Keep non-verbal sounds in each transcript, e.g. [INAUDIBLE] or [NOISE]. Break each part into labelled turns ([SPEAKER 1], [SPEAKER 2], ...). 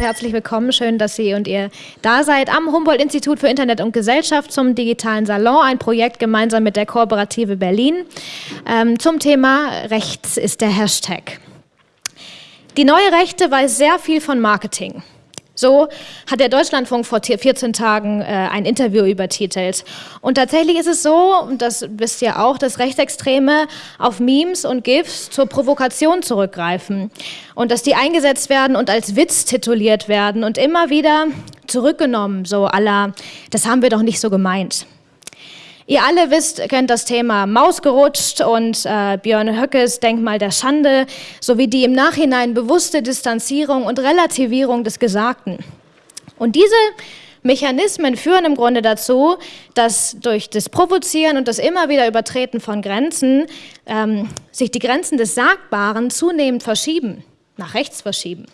[SPEAKER 1] Herzlich willkommen, schön, dass Sie und ihr da seid am Humboldt-Institut für Internet und Gesellschaft zum digitalen Salon, ein Projekt gemeinsam mit der Kooperative Berlin. Ähm, zum Thema Rechts ist der Hashtag. Die neue Rechte weiß sehr viel von Marketing. So hat der Deutschlandfunk vor 14 Tagen äh, ein Interview übertitelt. Und tatsächlich ist es so, und das wisst ihr auch, dass Rechtsextreme auf Memes und GIFs zur Provokation zurückgreifen. Und dass die eingesetzt werden und als Witz tituliert werden und immer wieder zurückgenommen, so aller, das haben wir doch nicht so gemeint. Ihr alle wisst, kennt das Thema Maus gerutscht und äh, Björn Höckes Denkmal der Schande sowie die im Nachhinein bewusste Distanzierung und Relativierung des Gesagten. Und diese Mechanismen führen im Grunde dazu, dass durch das Provozieren und das immer wieder Übertreten von Grenzen ähm, sich die Grenzen des Sagbaren zunehmend verschieben, nach rechts verschieben.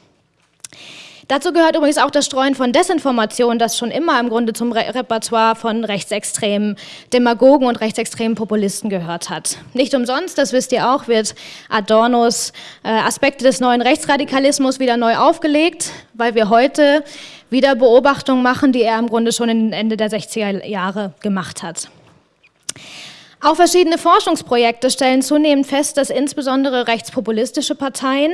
[SPEAKER 1] Dazu gehört übrigens auch das Streuen von Desinformation, das schon immer im Grunde zum Re Repertoire von rechtsextremen Demagogen und rechtsextremen Populisten gehört hat. Nicht umsonst, das wisst ihr auch, wird Adornos äh, Aspekte des neuen Rechtsradikalismus wieder neu aufgelegt, weil wir heute wieder Beobachtungen machen, die er im Grunde schon Ende der 60er Jahre gemacht hat. Auch verschiedene Forschungsprojekte stellen zunehmend fest, dass insbesondere rechtspopulistische Parteien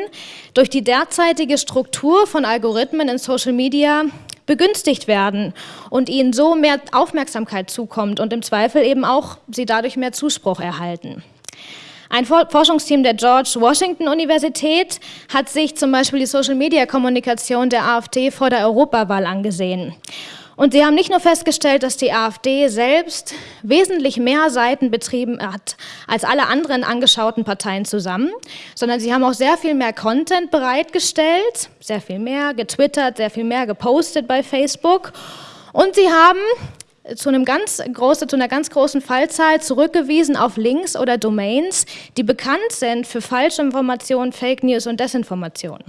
[SPEAKER 1] durch die derzeitige Struktur von Algorithmen in Social Media begünstigt werden und ihnen so mehr Aufmerksamkeit zukommt und im Zweifel eben auch sie dadurch mehr Zuspruch erhalten. Ein Forschungsteam der George Washington Universität hat sich zum Beispiel die Social-Media-Kommunikation der AfD vor der Europawahl angesehen. Und sie haben nicht nur festgestellt, dass die AfD selbst wesentlich mehr Seiten betrieben hat als alle anderen angeschauten Parteien zusammen, sondern sie haben auch sehr viel mehr Content bereitgestellt, sehr viel mehr getwittert, sehr viel mehr gepostet bei Facebook. Und sie haben zu, einem ganz große, zu einer ganz großen Fallzahl zurückgewiesen auf Links oder Domains, die bekannt sind für Falschinformationen, Fake News und Desinformation.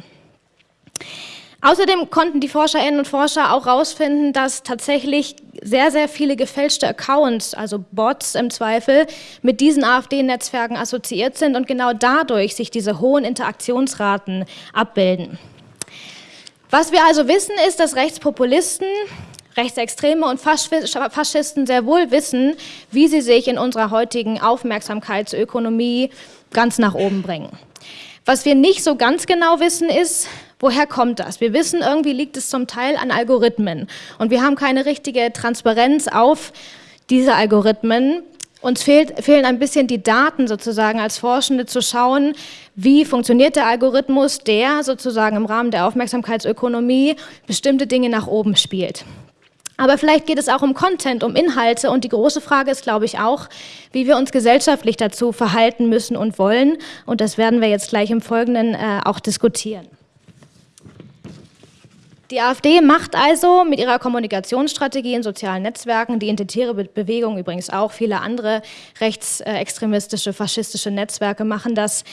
[SPEAKER 1] Außerdem konnten die Forscherinnen und Forscher auch herausfinden, dass tatsächlich sehr, sehr viele gefälschte Accounts, also Bots im Zweifel, mit diesen AfD-Netzwerken assoziiert sind und genau dadurch sich diese hohen Interaktionsraten abbilden. Was wir also wissen, ist, dass Rechtspopulisten, Rechtsextreme und Faschisten sehr wohl wissen, wie sie sich in unserer heutigen Aufmerksamkeitsökonomie ganz nach oben bringen. Was wir nicht so ganz genau wissen, ist, Woher kommt das? Wir wissen, irgendwie liegt es zum Teil an Algorithmen und wir haben keine richtige Transparenz auf diese Algorithmen. Uns fehlt, fehlen ein bisschen die Daten sozusagen als Forschende zu schauen, wie funktioniert der Algorithmus, der sozusagen im Rahmen der Aufmerksamkeitsökonomie bestimmte Dinge nach oben spielt. Aber vielleicht geht es auch um Content, um Inhalte und die große Frage ist, glaube ich, auch, wie wir uns gesellschaftlich dazu verhalten müssen und wollen. Und das werden wir jetzt gleich im Folgenden äh, auch diskutieren. Die AfD macht also mit ihrer Kommunikationsstrategie in sozialen Netzwerken, die Identitäre Bewegung übrigens auch, viele andere rechtsextremistische, faschistische Netzwerke machen das,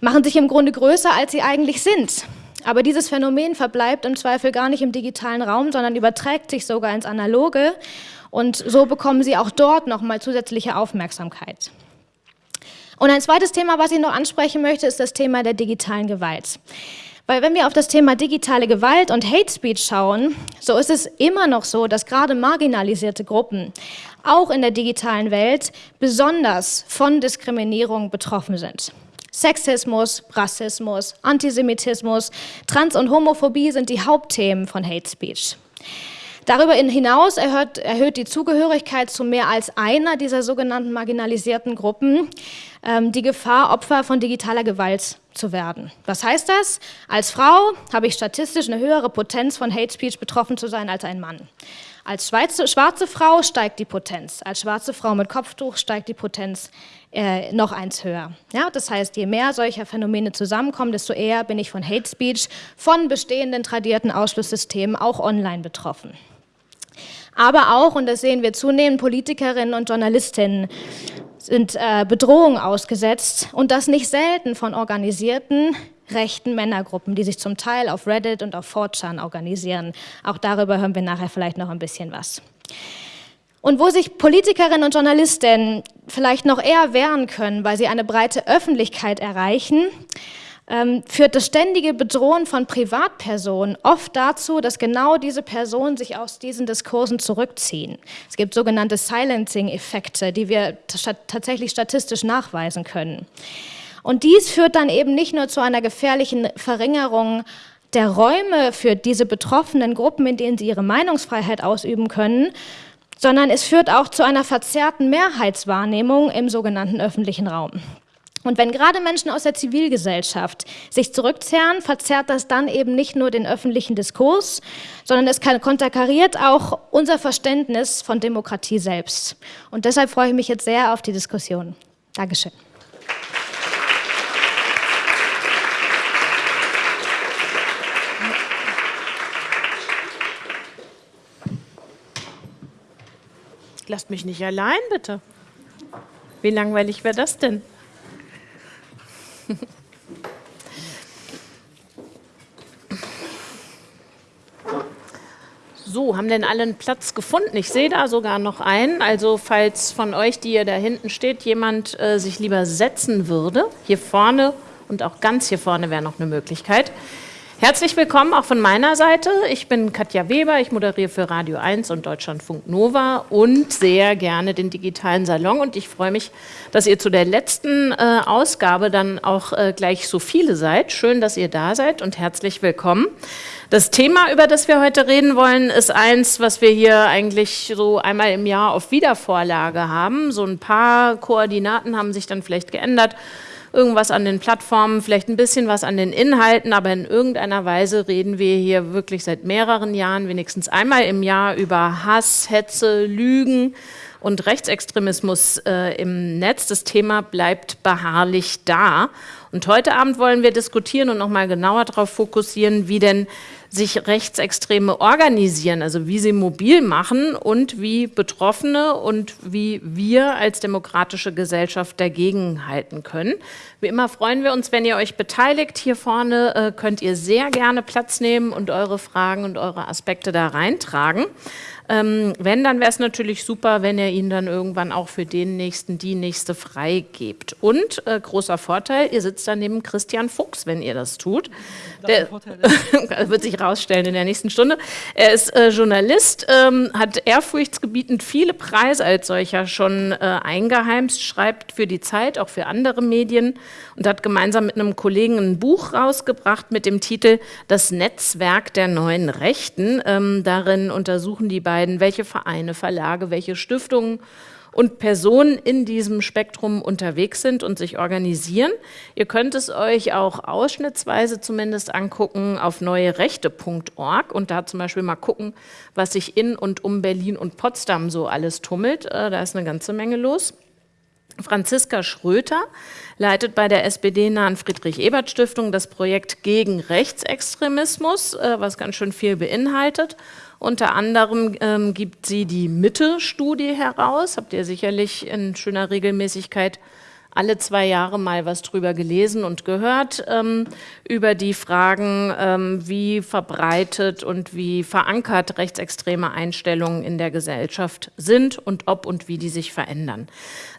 [SPEAKER 1] machen sich im Grunde größer, als sie eigentlich sind. Aber dieses Phänomen verbleibt im Zweifel gar nicht im digitalen Raum, sondern überträgt sich sogar ins Analoge und so bekommen sie auch dort nochmal zusätzliche Aufmerksamkeit. Und ein zweites Thema, was ich noch ansprechen möchte, ist das Thema der digitalen Gewalt. Weil wenn wir auf das Thema digitale Gewalt und Hate Speech schauen, so ist es immer noch so, dass gerade marginalisierte Gruppen auch in der digitalen Welt besonders von Diskriminierung betroffen sind. Sexismus, Rassismus, Antisemitismus, Trans- und Homophobie sind die Hauptthemen von Hate Speech. Darüber hinaus erhöht, erhöht, die Zugehörigkeit zu mehr als einer dieser sogenannten marginalisierten Gruppen die Gefahr, Opfer von digitaler Gewalt zu werden. Was heißt das? Als Frau habe ich statistisch eine höhere Potenz von Hate Speech betroffen zu sein als ein Mann. Als schwarze, schwarze Frau steigt die Potenz. Als schwarze Frau mit Kopftuch steigt die Potenz äh, noch eins höher. Ja, das heißt, je mehr solcher Phänomene zusammenkommen, desto eher bin ich von Hate Speech, von bestehenden tradierten Ausschlusssystemen auch online betroffen aber auch, und das sehen wir zunehmend, Politikerinnen und Journalistinnen sind äh, Bedrohungen ausgesetzt und das nicht selten von organisierten rechten Männergruppen, die sich zum Teil auf Reddit und auf 4chan organisieren. Auch darüber hören wir nachher vielleicht noch ein bisschen was. Und wo sich Politikerinnen und Journalistinnen vielleicht noch eher wehren können, weil sie eine breite Öffentlichkeit erreichen, ähm, führt das ständige Bedrohen von Privatpersonen oft dazu, dass genau diese Personen sich aus diesen Diskursen zurückziehen. Es gibt sogenannte Silencing-Effekte, die wir tatsächlich statistisch nachweisen können. Und dies führt dann eben nicht nur zu einer gefährlichen Verringerung der Räume für diese betroffenen Gruppen, in denen sie ihre Meinungsfreiheit ausüben können, sondern es führt auch zu einer verzerrten Mehrheitswahrnehmung im sogenannten öffentlichen Raum. Und wenn gerade Menschen aus der Zivilgesellschaft sich zurückzerren, verzerrt das dann eben nicht nur den öffentlichen Diskurs, sondern es konterkariert auch unser Verständnis von Demokratie selbst. Und deshalb freue ich mich jetzt sehr auf die Diskussion. Dankeschön.
[SPEAKER 2] Lasst mich nicht allein, bitte. Wie langweilig wäre das denn? [LAUGHS] So, haben denn alle einen Platz gefunden? Ich sehe da sogar noch einen. Also falls von euch, die ihr da hinten steht, jemand äh, sich lieber setzen würde, hier vorne und auch ganz hier vorne wäre noch eine Möglichkeit. Herzlich willkommen auch von meiner Seite. Ich bin Katja Weber, ich moderiere für Radio 1 und Deutschlandfunk Nova und sehr gerne den digitalen Salon. Und ich freue mich, dass ihr zu der letzten äh, Ausgabe dann auch äh, gleich so viele seid. Schön, dass ihr da seid und herzlich willkommen. Das Thema, über das wir heute reden wollen, ist eins, was wir hier eigentlich so einmal im Jahr auf Wiedervorlage haben. So ein paar Koordinaten haben sich dann vielleicht geändert irgendwas an den Plattformen, vielleicht ein bisschen was an den Inhalten, aber in irgendeiner Weise reden wir hier wirklich seit mehreren Jahren, wenigstens einmal im Jahr, über Hass, Hetze, Lügen und Rechtsextremismus äh, im Netz. Das Thema bleibt beharrlich da. Und heute Abend wollen wir diskutieren und nochmal genauer darauf fokussieren, wie denn sich Rechtsextreme organisieren, also wie sie mobil machen und wie Betroffene und wie wir als demokratische Gesellschaft dagegen halten können. Wie immer freuen wir uns, wenn ihr euch beteiligt. Hier vorne äh, könnt ihr sehr gerne Platz nehmen und eure Fragen und eure Aspekte da reintragen. Ähm, wenn, dann wäre es natürlich super, wenn ihr ihn dann irgendwann auch für den Nächsten, die Nächste freigebt. Und äh, großer Vorteil, ihr sitzt dann neben Christian Fuchs, wenn ihr das tut. Der [LAUGHS] wird sich rausstellen in der nächsten Stunde. Er ist äh, Journalist, ähm, hat ehrfurchtsgebietend viele Preise als solcher schon äh, eingeheimst, schreibt für die Zeit, auch für andere Medien und hat gemeinsam mit einem Kollegen ein Buch rausgebracht mit dem Titel Das Netzwerk der neuen Rechten. Ähm, darin untersuchen die beiden, welche Vereine, Verlage, welche Stiftungen und Personen in diesem Spektrum unterwegs sind und sich organisieren. Ihr könnt es euch auch ausschnittsweise zumindest angucken auf neuerechte.org und da zum Beispiel mal gucken, was sich in und um Berlin und Potsdam so alles tummelt. Äh, da ist eine ganze Menge los. Franziska Schröter leitet bei der SPD-nahen Friedrich-Ebert-Stiftung das Projekt gegen Rechtsextremismus, äh, was ganz schön viel beinhaltet. Unter anderem ähm, gibt sie die Mitte-Studie heraus, habt ihr sicherlich in schöner Regelmäßigkeit alle zwei Jahre mal was drüber gelesen und gehört, ähm, über die Fragen, ähm, wie verbreitet und wie verankert rechtsextreme Einstellungen in der Gesellschaft sind und ob und wie die sich verändern.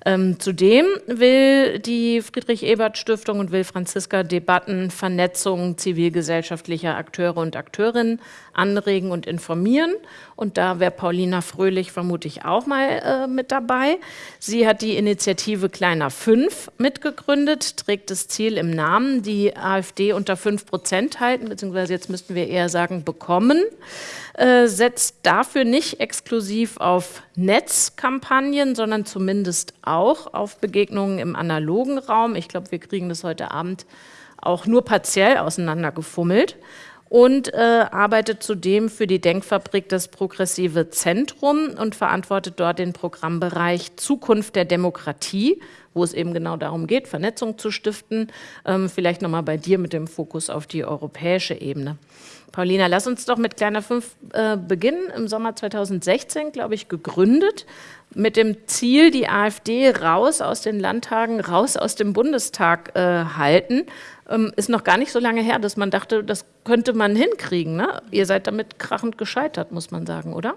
[SPEAKER 2] Ähm, zudem will die Friedrich-Ebert-Stiftung und will Franziska Debatten, Vernetzung zivilgesellschaftlicher Akteure und Akteurinnen anregen und informieren. Und da wäre Paulina Fröhlich vermutlich auch mal äh, mit dabei. Sie hat die Initiative Kleiner 5 mitgegründet, trägt das Ziel im Namen, die AfD unter 5 Prozent halten, beziehungsweise jetzt müssten wir eher sagen bekommen. Äh, setzt dafür nicht exklusiv auf Netzkampagnen, sondern zumindest auch auf Begegnungen im analogen Raum. Ich glaube, wir kriegen das heute Abend auch nur partiell auseinandergefummelt und äh, arbeitet zudem für die Denkfabrik das Progressive Zentrum und verantwortet dort den Programmbereich Zukunft der Demokratie, wo es eben genau darum geht, Vernetzung zu stiften. Ähm, vielleicht nochmal bei dir mit dem Fokus auf die europäische Ebene. Paulina, lass uns doch mit Kleiner 5 äh, beginnen. Im Sommer 2016, glaube ich, gegründet mit dem Ziel, die AfD raus aus den Landtagen, raus aus dem Bundestag äh, halten. Ähm, ist noch gar nicht so lange her, dass man dachte, das könnte man hinkriegen. Ne? Ihr seid damit krachend gescheitert, muss man sagen, oder?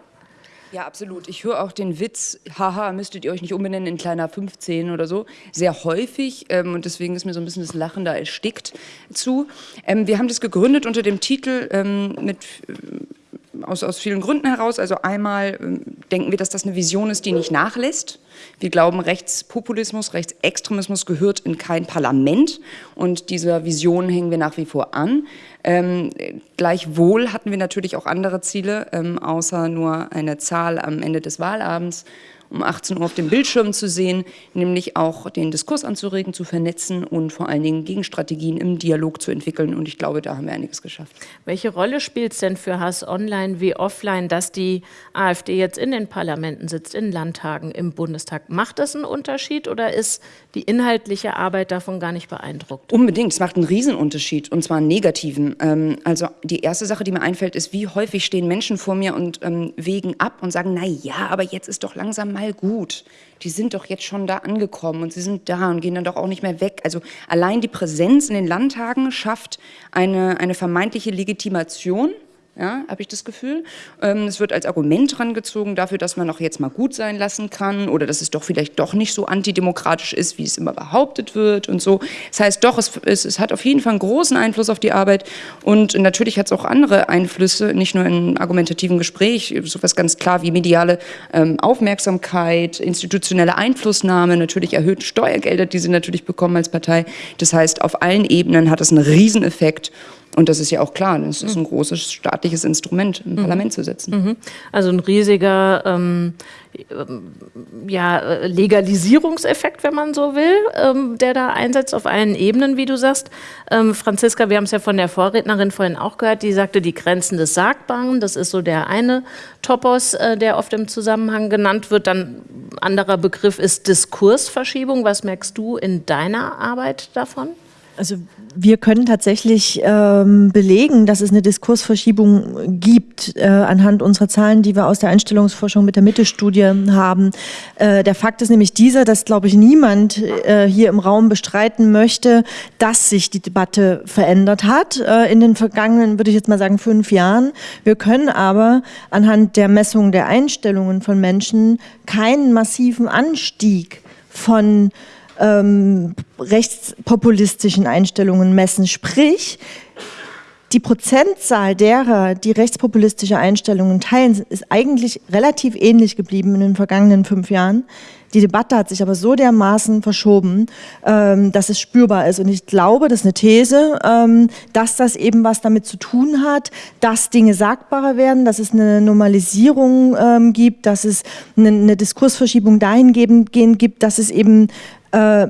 [SPEAKER 3] Ja, absolut. Ich höre auch den Witz, haha, müsstet ihr euch nicht umbenennen in kleiner 15 oder so, sehr häufig ähm, und deswegen ist mir so ein bisschen das Lachen da erstickt zu. Ähm, wir haben das gegründet unter dem Titel ähm, mit aus, aus vielen Gründen heraus. Also einmal ähm, denken wir, dass das eine Vision ist, die nicht nachlässt. Wir glauben, Rechtspopulismus, Rechtsextremismus gehört in kein Parlament und dieser Vision hängen wir nach wie vor an. Ähm, gleichwohl hatten wir natürlich auch andere Ziele, ähm, außer nur eine Zahl am Ende des Wahlabends um 18 Uhr auf dem Bildschirm zu sehen, nämlich auch den Diskurs anzuregen, zu vernetzen und vor allen Dingen Gegenstrategien im Dialog zu entwickeln. Und ich glaube, da haben wir einiges geschafft.
[SPEAKER 2] Welche Rolle spielt es denn für Hass online wie offline, dass die AfD jetzt in den Parlamenten sitzt, in Landtagen, im Bundestag? Macht das einen Unterschied oder ist die inhaltliche Arbeit davon gar nicht beeindruckt?
[SPEAKER 3] Unbedingt, es macht einen Riesenunterschied und zwar einen negativen. Ähm, also die erste Sache, die mir einfällt, ist, wie häufig stehen Menschen vor mir und ähm, wägen ab und sagen, na ja, aber jetzt ist doch langsam mal mal gut. Die sind doch jetzt schon da angekommen und sie sind da und gehen dann doch auch nicht mehr weg. Also allein die Präsenz in den Landtagen schafft eine, eine vermeintliche Legitimation ja, habe ich das Gefühl. Ähm, es wird als Argument herangezogen dafür, dass man auch jetzt mal gut sein lassen kann oder dass es doch vielleicht doch nicht so antidemokratisch ist, wie es immer behauptet wird und so. Das heißt doch, es, es, es hat auf jeden Fall einen großen Einfluss auf die Arbeit und natürlich hat es auch andere Einflüsse, nicht nur in argumentativen Gespräch, sowas ganz klar wie mediale ähm, Aufmerksamkeit, institutionelle Einflussnahme, natürlich erhöhte Steuergelder, die sie natürlich bekommen als Partei. Das heißt, auf allen Ebenen hat es einen Rieseneffekt und das ist ja auch klar, es ist ein großes staatliches Instrument, im mhm. Parlament zu setzen. Mhm.
[SPEAKER 2] Also ein riesiger ähm, ja, Legalisierungseffekt, wenn man so will, ähm, der da einsetzt auf allen Ebenen, wie du sagst. Ähm, Franziska, wir haben es ja von der Vorrednerin vorhin auch gehört, die sagte, die Grenzen des Sagbaren, das ist so der eine Topos, äh, der oft im Zusammenhang genannt wird. Dann anderer Begriff ist Diskursverschiebung. Was merkst du in deiner Arbeit davon?
[SPEAKER 4] Also wir können tatsächlich ähm, belegen, dass es eine Diskursverschiebung gibt äh, anhand unserer Zahlen, die wir aus der Einstellungsforschung mit der Mitte-Studie haben. Äh, der Fakt ist nämlich dieser, dass, glaube ich, niemand äh, hier im Raum bestreiten möchte, dass sich die Debatte verändert hat äh, in den vergangenen, würde ich jetzt mal sagen, fünf Jahren. Wir können aber anhand der Messung der Einstellungen von Menschen keinen massiven Anstieg von ähm, rechtspopulistischen Einstellungen messen. Sprich, die Prozentzahl derer, die rechtspopulistische Einstellungen teilen, ist eigentlich relativ ähnlich geblieben in den vergangenen fünf Jahren. Die Debatte hat sich aber so dermaßen verschoben, ähm, dass es spürbar ist. Und ich glaube, das ist eine These, ähm, dass das eben was damit zu tun hat, dass Dinge sagbarer werden, dass es eine Normalisierung ähm, gibt, dass es eine, Diskursverschiebung dahingehend gibt, dass es eben äh,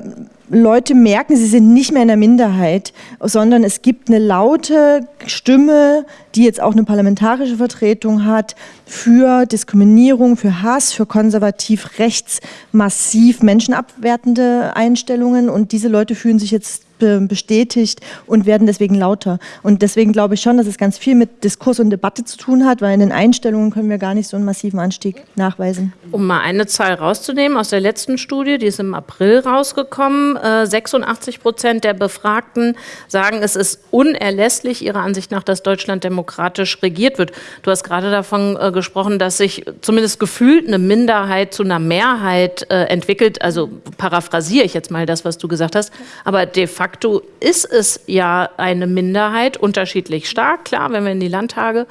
[SPEAKER 4] Leute merken, sie sind nicht mehr in der Minderheit, sondern es gibt eine laute Stimme, die jetzt auch eine parlamentarische Vertretung hat, für Diskriminierung, für Hass, für konservativ rechts massiv menschenabwertende Einstellungen. Und diese Leute fühlen sich jetzt bestätigt und werden deswegen lauter. Und deswegen glaube ich schon, dass es ganz viel mit Diskurs und Debatte zu tun hat, weil in den Einstellungen können wir gar nicht so einen massiven Anstieg nachweisen.
[SPEAKER 2] Um mal eine Zahl rauszunehmen aus der letzten Studie, die ist im April rausgekommen, 86 äh, Prozent der Befragten sagen, es ist unerlässlich ihrer Ansicht nach, dass Deutschland demokratisch regiert wird. Du hast gerade davon äh, gesprochen, dass sich zumindest gefühlt eine Minderheit zu einer Mehrheit äh, entwickelt. Also paraphrasiere ich jetzt mal das, was du gesagt hast. Aber de facto facto ist es ja eine Minderheit, unterschiedlich stark, klar, wenn wir in die Landtage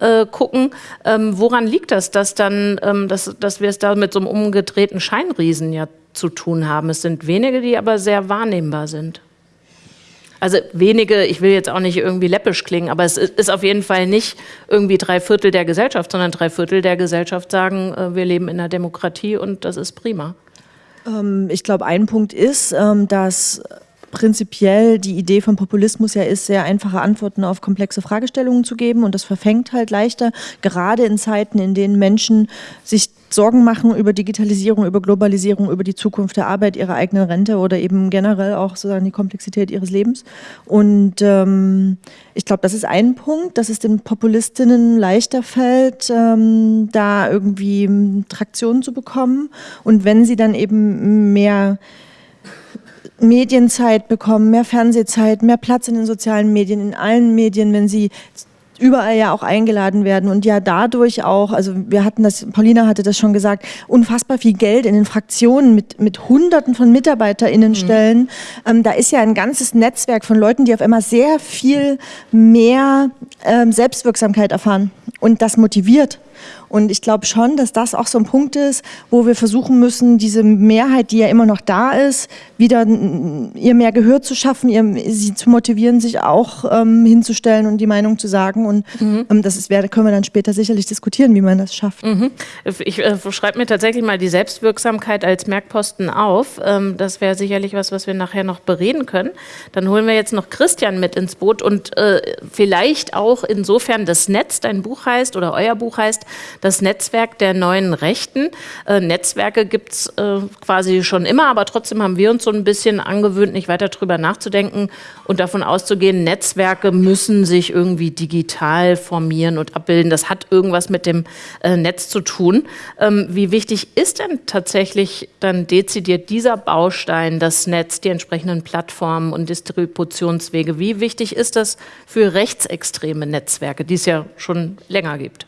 [SPEAKER 2] äh, gucken. Ähm, woran liegt das, dass, dann, ähm, dass, dass wir es da mit so einem umgedrehten Scheinriesen ja zu tun haben? Es sind wenige, die aber sehr wahrnehmbar sind. Also wenige, ich will jetzt auch nicht irgendwie läppisch klingen, aber es ist auf jeden Fall nicht irgendwie drei Viertel der Gesellschaft, sondern drei Viertel der Gesellschaft sagen, äh, wir leben in einer Demokratie und das ist prima.
[SPEAKER 4] Ähm, ich glaube, ein Punkt ist, dass prinzipiell die Idee von Populismus ja ist, sehr einfache Antworten auf komplexe Fragestellungen zu geben und das verfängt halt leichter, gerade in Zeiten, in denen Menschen sich Sorgen machen über Digitalisierung, über Globalisierung, über die Zukunft der Arbeit, ihre eigene Rente oder eben generell auch sozusagen die Komplexität ihres Lebens. Und ähm, ich glaube, das ist ein Punkt, dass es den Populistinnen leichter fällt, ähm, da irgendwie Traktion zu bekommen. Und wenn sie dann eben mehr Medienzeit bekommen, mehr Fernsehzeit, mehr Platz in den sozialen Medien, in allen Medien, wenn sie überall ja auch eingeladen werden und ja dadurch auch, also wir hatten das, Paulina hatte das schon gesagt, unfassbar viel Geld in den Fraktionen mit, mit Hunderten von MitarbeiterInnen mhm. stellen. Ähm, da ist ja ein ganzes Netzwerk von Leuten, die auf einmal sehr viel mehr ähm, Selbstwirksamkeit erfahren und das motiviert. Und ich glaube schon, dass das auch so ein Punkt ist, wo wir versuchen müssen, diese Mehrheit, die ja immer noch da ist, wieder ihr mehr Gehör zu schaffen, ihr, sie zu motivieren, sich auch ähm, hinzustellen und die Meinung zu sagen. Und mhm. ähm, das ist, können wir dann später sicherlich diskutieren, wie man das schafft.
[SPEAKER 2] Mhm. Ich äh, schreibe mir tatsächlich mal die Selbstwirksamkeit als Merkposten auf. Ähm, das wäre sicherlich was, was wir nachher noch bereden können. Dann holen wir jetzt noch Christian mit ins Boot und äh, vielleicht auch insofern das Netz, dein Buch heißt oder euer Buch heißt, das Netzwerk der neuen Rechten. Äh, Netzwerke gibt es äh, quasi schon immer, aber trotzdem haben wir uns so ein bisschen angewöhnt, nicht weiter drüber nachzudenken und davon auszugehen, Netzwerke müssen sich irgendwie digital formieren und abbilden. Das hat irgendwas mit dem äh, Netz zu tun. Ähm, wie wichtig ist denn tatsächlich dann dezidiert dieser Baustein, das Netz, die entsprechenden Plattformen und Distributionswege? Wie wichtig ist das für rechtsextreme Netzwerke, die es ja schon länger gibt?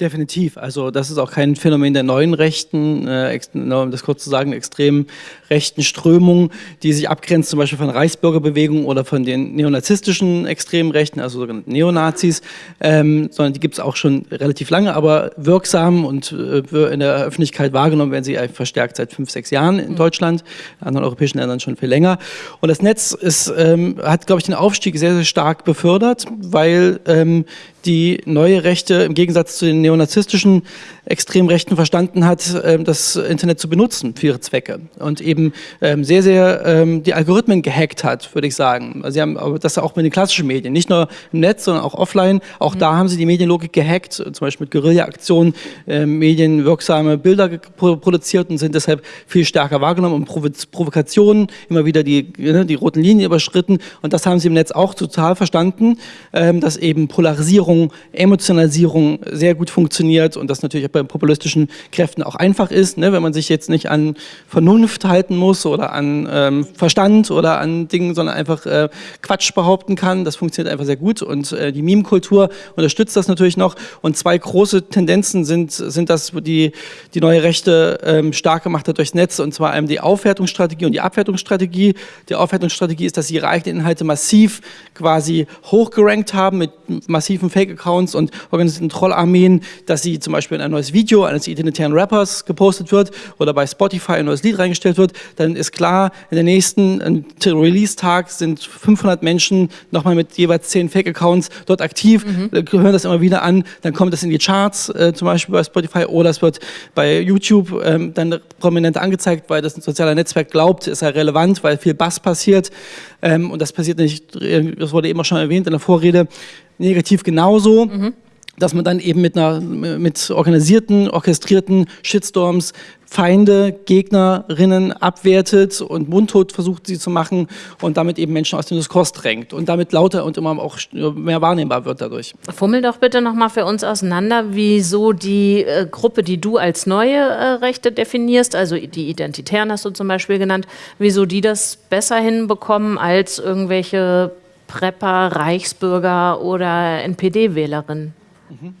[SPEAKER 5] Definitiv. Also das ist auch kein Phänomen der neuen Rechten, äh, um das kurz zu sagen, extrem rechten Strömung, die sich abgrenzt zum Beispiel von Reichsbürgerbewegungen oder von den neonazistischen extremen Rechten, also sogenannten Neonazis, ähm, sondern die gibt es auch schon relativ lange, aber wirksam und äh, in der Öffentlichkeit wahrgenommen werden sie verstärkt seit fünf, sechs Jahren in mhm. Deutschland, in anderen europäischen Ländern schon viel länger. Und das Netz ist, ähm, hat, glaube ich, den Aufstieg sehr, sehr stark befördert, weil ähm, die neue Rechte im Gegensatz zu den neonazistischen Extremrechten verstanden hat, ähm, das Internet zu benutzen für ihre Zwecke und eben ähm, sehr, sehr ähm, die Algorithmen gehackt hat, würde ich sagen. Also sie haben das auch mit den klassischen Medien, nicht nur im Netz, sondern auch offline. Auch mhm. da haben sie die Medienlogik gehackt, zum Beispiel mit Guerilla-Aktionen, medienwirksame Bilder produziert und sind deshalb viel stärker wahrgenommen und Provokationen, immer wieder die, ne, die roten Linien überschritten. Und das haben sie im Netz auch total verstanden, dass eben Polarisierung, Emotionalisierung sehr gut funktioniert und das natürlich bei populistischen Kräften auch einfach ist, ne, wenn man sich jetzt nicht an Vernunft halten muss oder an ähm, Verstand oder an Dingen, sondern einfach äh, Quatsch behaupten kann. Das funktioniert einfach sehr gut und äh, die Meme-Kultur unterstützt das natürlich noch. Und zwei große Tendenzen sind, sind das, die die neue Rechte ähm, stark gemacht hat durchs Netz und zwar einmal die Aufwertungsstrategie und die Abwertungsstrategie. Die Aufwertungsstrategie ist, dass sie ihre eigenen Inhalte massiv quasi hochgerankt haben mit massiven Fake-Accounts und organisierten Trollarmeen, dass sie zum Beispiel ein neues Video eines identitären Rappers gepostet wird oder bei Spotify ein neues Lied reingestellt wird, dann ist klar, in der nächsten Release-Tag sind 500 Menschen nochmal mit jeweils 10 Fake-Accounts dort aktiv, mhm. hören das immer wieder an, dann kommt das in die Charts, äh, zum Beispiel bei Spotify oder es wird bei YouTube ähm, dann prominent angezeigt, weil das ein sozialer Netzwerk glaubt, ist ja relevant, weil viel Bass passiert. Ähm, und das passiert nicht, äh, das wurde eben auch schon erwähnt in der Vorrede, negativ genauso. Mhm dass man dann eben mit, einer, mit organisierten, orchestrierten Shitstorms Feinde, Gegnerinnen abwertet und mundtot versucht, sie zu machen und damit eben Menschen aus dem Diskurs drängt und damit lauter und immer auch mehr wahrnehmbar wird dadurch.
[SPEAKER 2] Fummel doch bitte nochmal für uns auseinander, wieso die äh, Gruppe, die du als neue äh, Rechte definierst, also die Identitären hast du zum Beispiel genannt, wieso die das besser hinbekommen als irgendwelche Prepper, Reichsbürger oder NPD-Wählerinnen?
[SPEAKER 5] Mhm.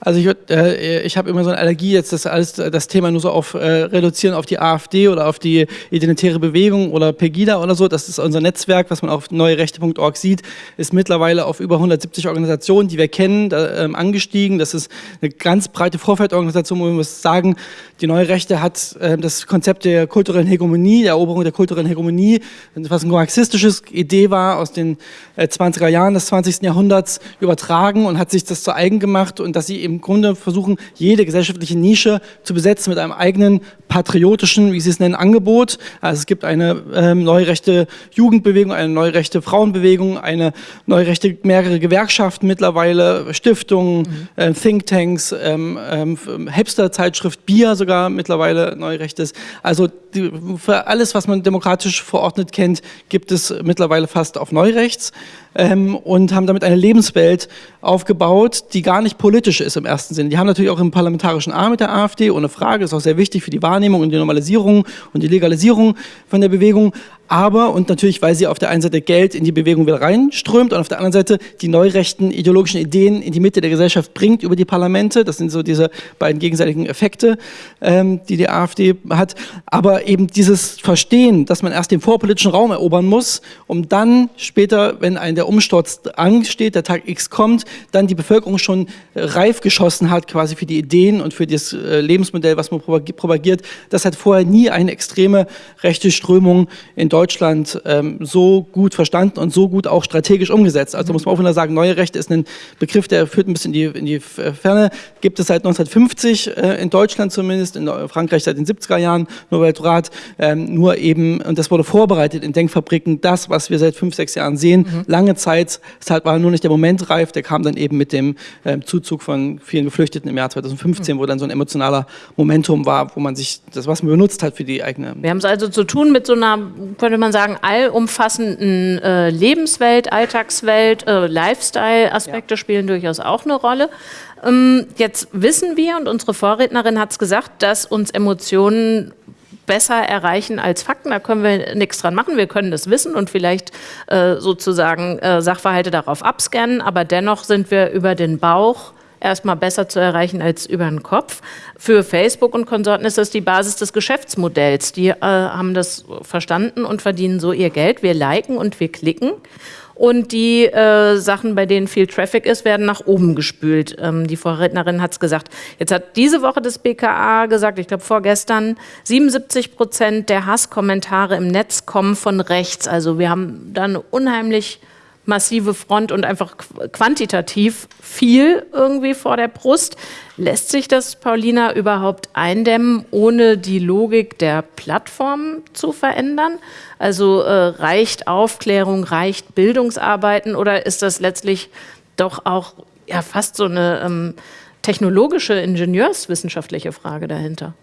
[SPEAKER 5] Also ich, äh, ich habe immer so eine Allergie, jetzt das alles das Thema nur so auf äh, reduzieren auf die AfD oder auf die identitäre Bewegung oder Pegida oder so. Das ist unser Netzwerk, was man auf neuerechte.org sieht, ist mittlerweile auf über 170 Organisationen, die wir kennen, da, ähm, angestiegen. Das ist eine ganz breite Vorfeldorganisation, wo wir muss sagen, die Neue Rechte hat äh, das Konzept der kulturellen Hegemonie, der Eroberung der kulturellen Hegemonie, was eine marxistische Idee war aus den äh, 20er Jahren des 20. Jahrhunderts, übertragen und hat sich das zu eigen gemacht und dass sie im Grunde versuchen, jede gesellschaftliche Nische zu besetzen mit einem eigenen patriotischen, wie sie es nennen, Angebot. Also es gibt eine ähm, neurechte Jugendbewegung, eine neurechte Frauenbewegung, eine neurechte mehrere Gewerkschaften mittlerweile, Stiftungen, mhm. äh, Thinktanks, ähm, ähm, Hipster-Zeitschrift Bier sogar mittlerweile neurechtes. Also die, für alles, was man demokratisch verordnet kennt, gibt es mittlerweile fast auf Neurechts ähm, und haben damit eine Lebenswelt aufgebaut, die gar nicht politisch ist im ersten Sinne. Die haben natürlich auch einen parlamentarischen Arm mit der AfD, ohne Frage, ist auch sehr wichtig für die Wahrnehmung und die Normalisierung und die Legalisierung von der Bewegung, aber, und natürlich, weil sie auf der einen Seite Geld in die Bewegung wieder reinströmt und auf der anderen Seite die neurechten ideologischen Ideen in die Mitte der Gesellschaft bringt über die Parlamente. Das sind so diese beiden gegenseitigen Effekte, ähm, die die AfD hat. Aber eben dieses Verstehen, dass man erst den vorpolitischen Raum erobern muss, um dann später, wenn ein der Umsturz ansteht, der Tag X kommt, dann die Bevölkerung schon reif geschossen hat, quasi für die Ideen und für das äh, Lebensmodell, was man propagiert. Das hat vorher nie eine extreme rechte Strömung in Deutschland ähm, so gut verstanden und so gut auch strategisch umgesetzt. Also muss man auch wieder sagen, neue Rechte ist ein Begriff, der führt ein bisschen in die, in die Ferne. Gibt es seit 1950 äh, in Deutschland zumindest, in Frankreich seit den 70er Jahren, nur Weltrat, ähm, nur eben, und das wurde vorbereitet in Denkfabriken, das, was wir seit fünf, sechs Jahren sehen, mhm. lange Zeit, es halt war nur nicht der Moment reif, der kam dann eben mit dem ähm, Zuzug von vielen Geflüchteten im Jahr 2015, mhm. wo dann so ein emotionaler Momentum war, wo man sich das, was man benutzt hat für die eigene.
[SPEAKER 2] Wir haben es also zu tun mit so einer könnte man sagen, allumfassenden äh, Lebenswelt, Alltagswelt, äh, Lifestyle-Aspekte ja. spielen durchaus auch eine Rolle. Ähm, jetzt wissen wir, und unsere Vorrednerin hat es gesagt, dass uns Emotionen besser erreichen als Fakten. Da können wir nichts dran machen. Wir können das wissen und vielleicht äh, sozusagen äh, Sachverhalte darauf abscannen, aber dennoch sind wir über den Bauch erstmal besser zu erreichen als über den Kopf. Für Facebook und Konsorten ist das die Basis des Geschäftsmodells. Die äh, haben das verstanden und verdienen so ihr Geld. Wir liken und wir klicken. Und die äh, Sachen, bei denen viel Traffic ist, werden nach oben gespült. Ähm, die Vorrednerin hat es gesagt. Jetzt hat diese Woche das BKA gesagt, ich glaube vorgestern, 77 Prozent der Hasskommentare im Netz kommen von rechts. Also wir haben da eine unheimlich massive Front und einfach quantitativ viel irgendwie vor der Brust. Lässt sich das, Paulina, überhaupt eindämmen, ohne die Logik der Plattform zu verändern? Also äh, reicht Aufklärung, reicht Bildungsarbeiten oder ist das letztlich doch auch ja, fast so eine ähm, technologische, ingenieurswissenschaftliche Frage dahinter?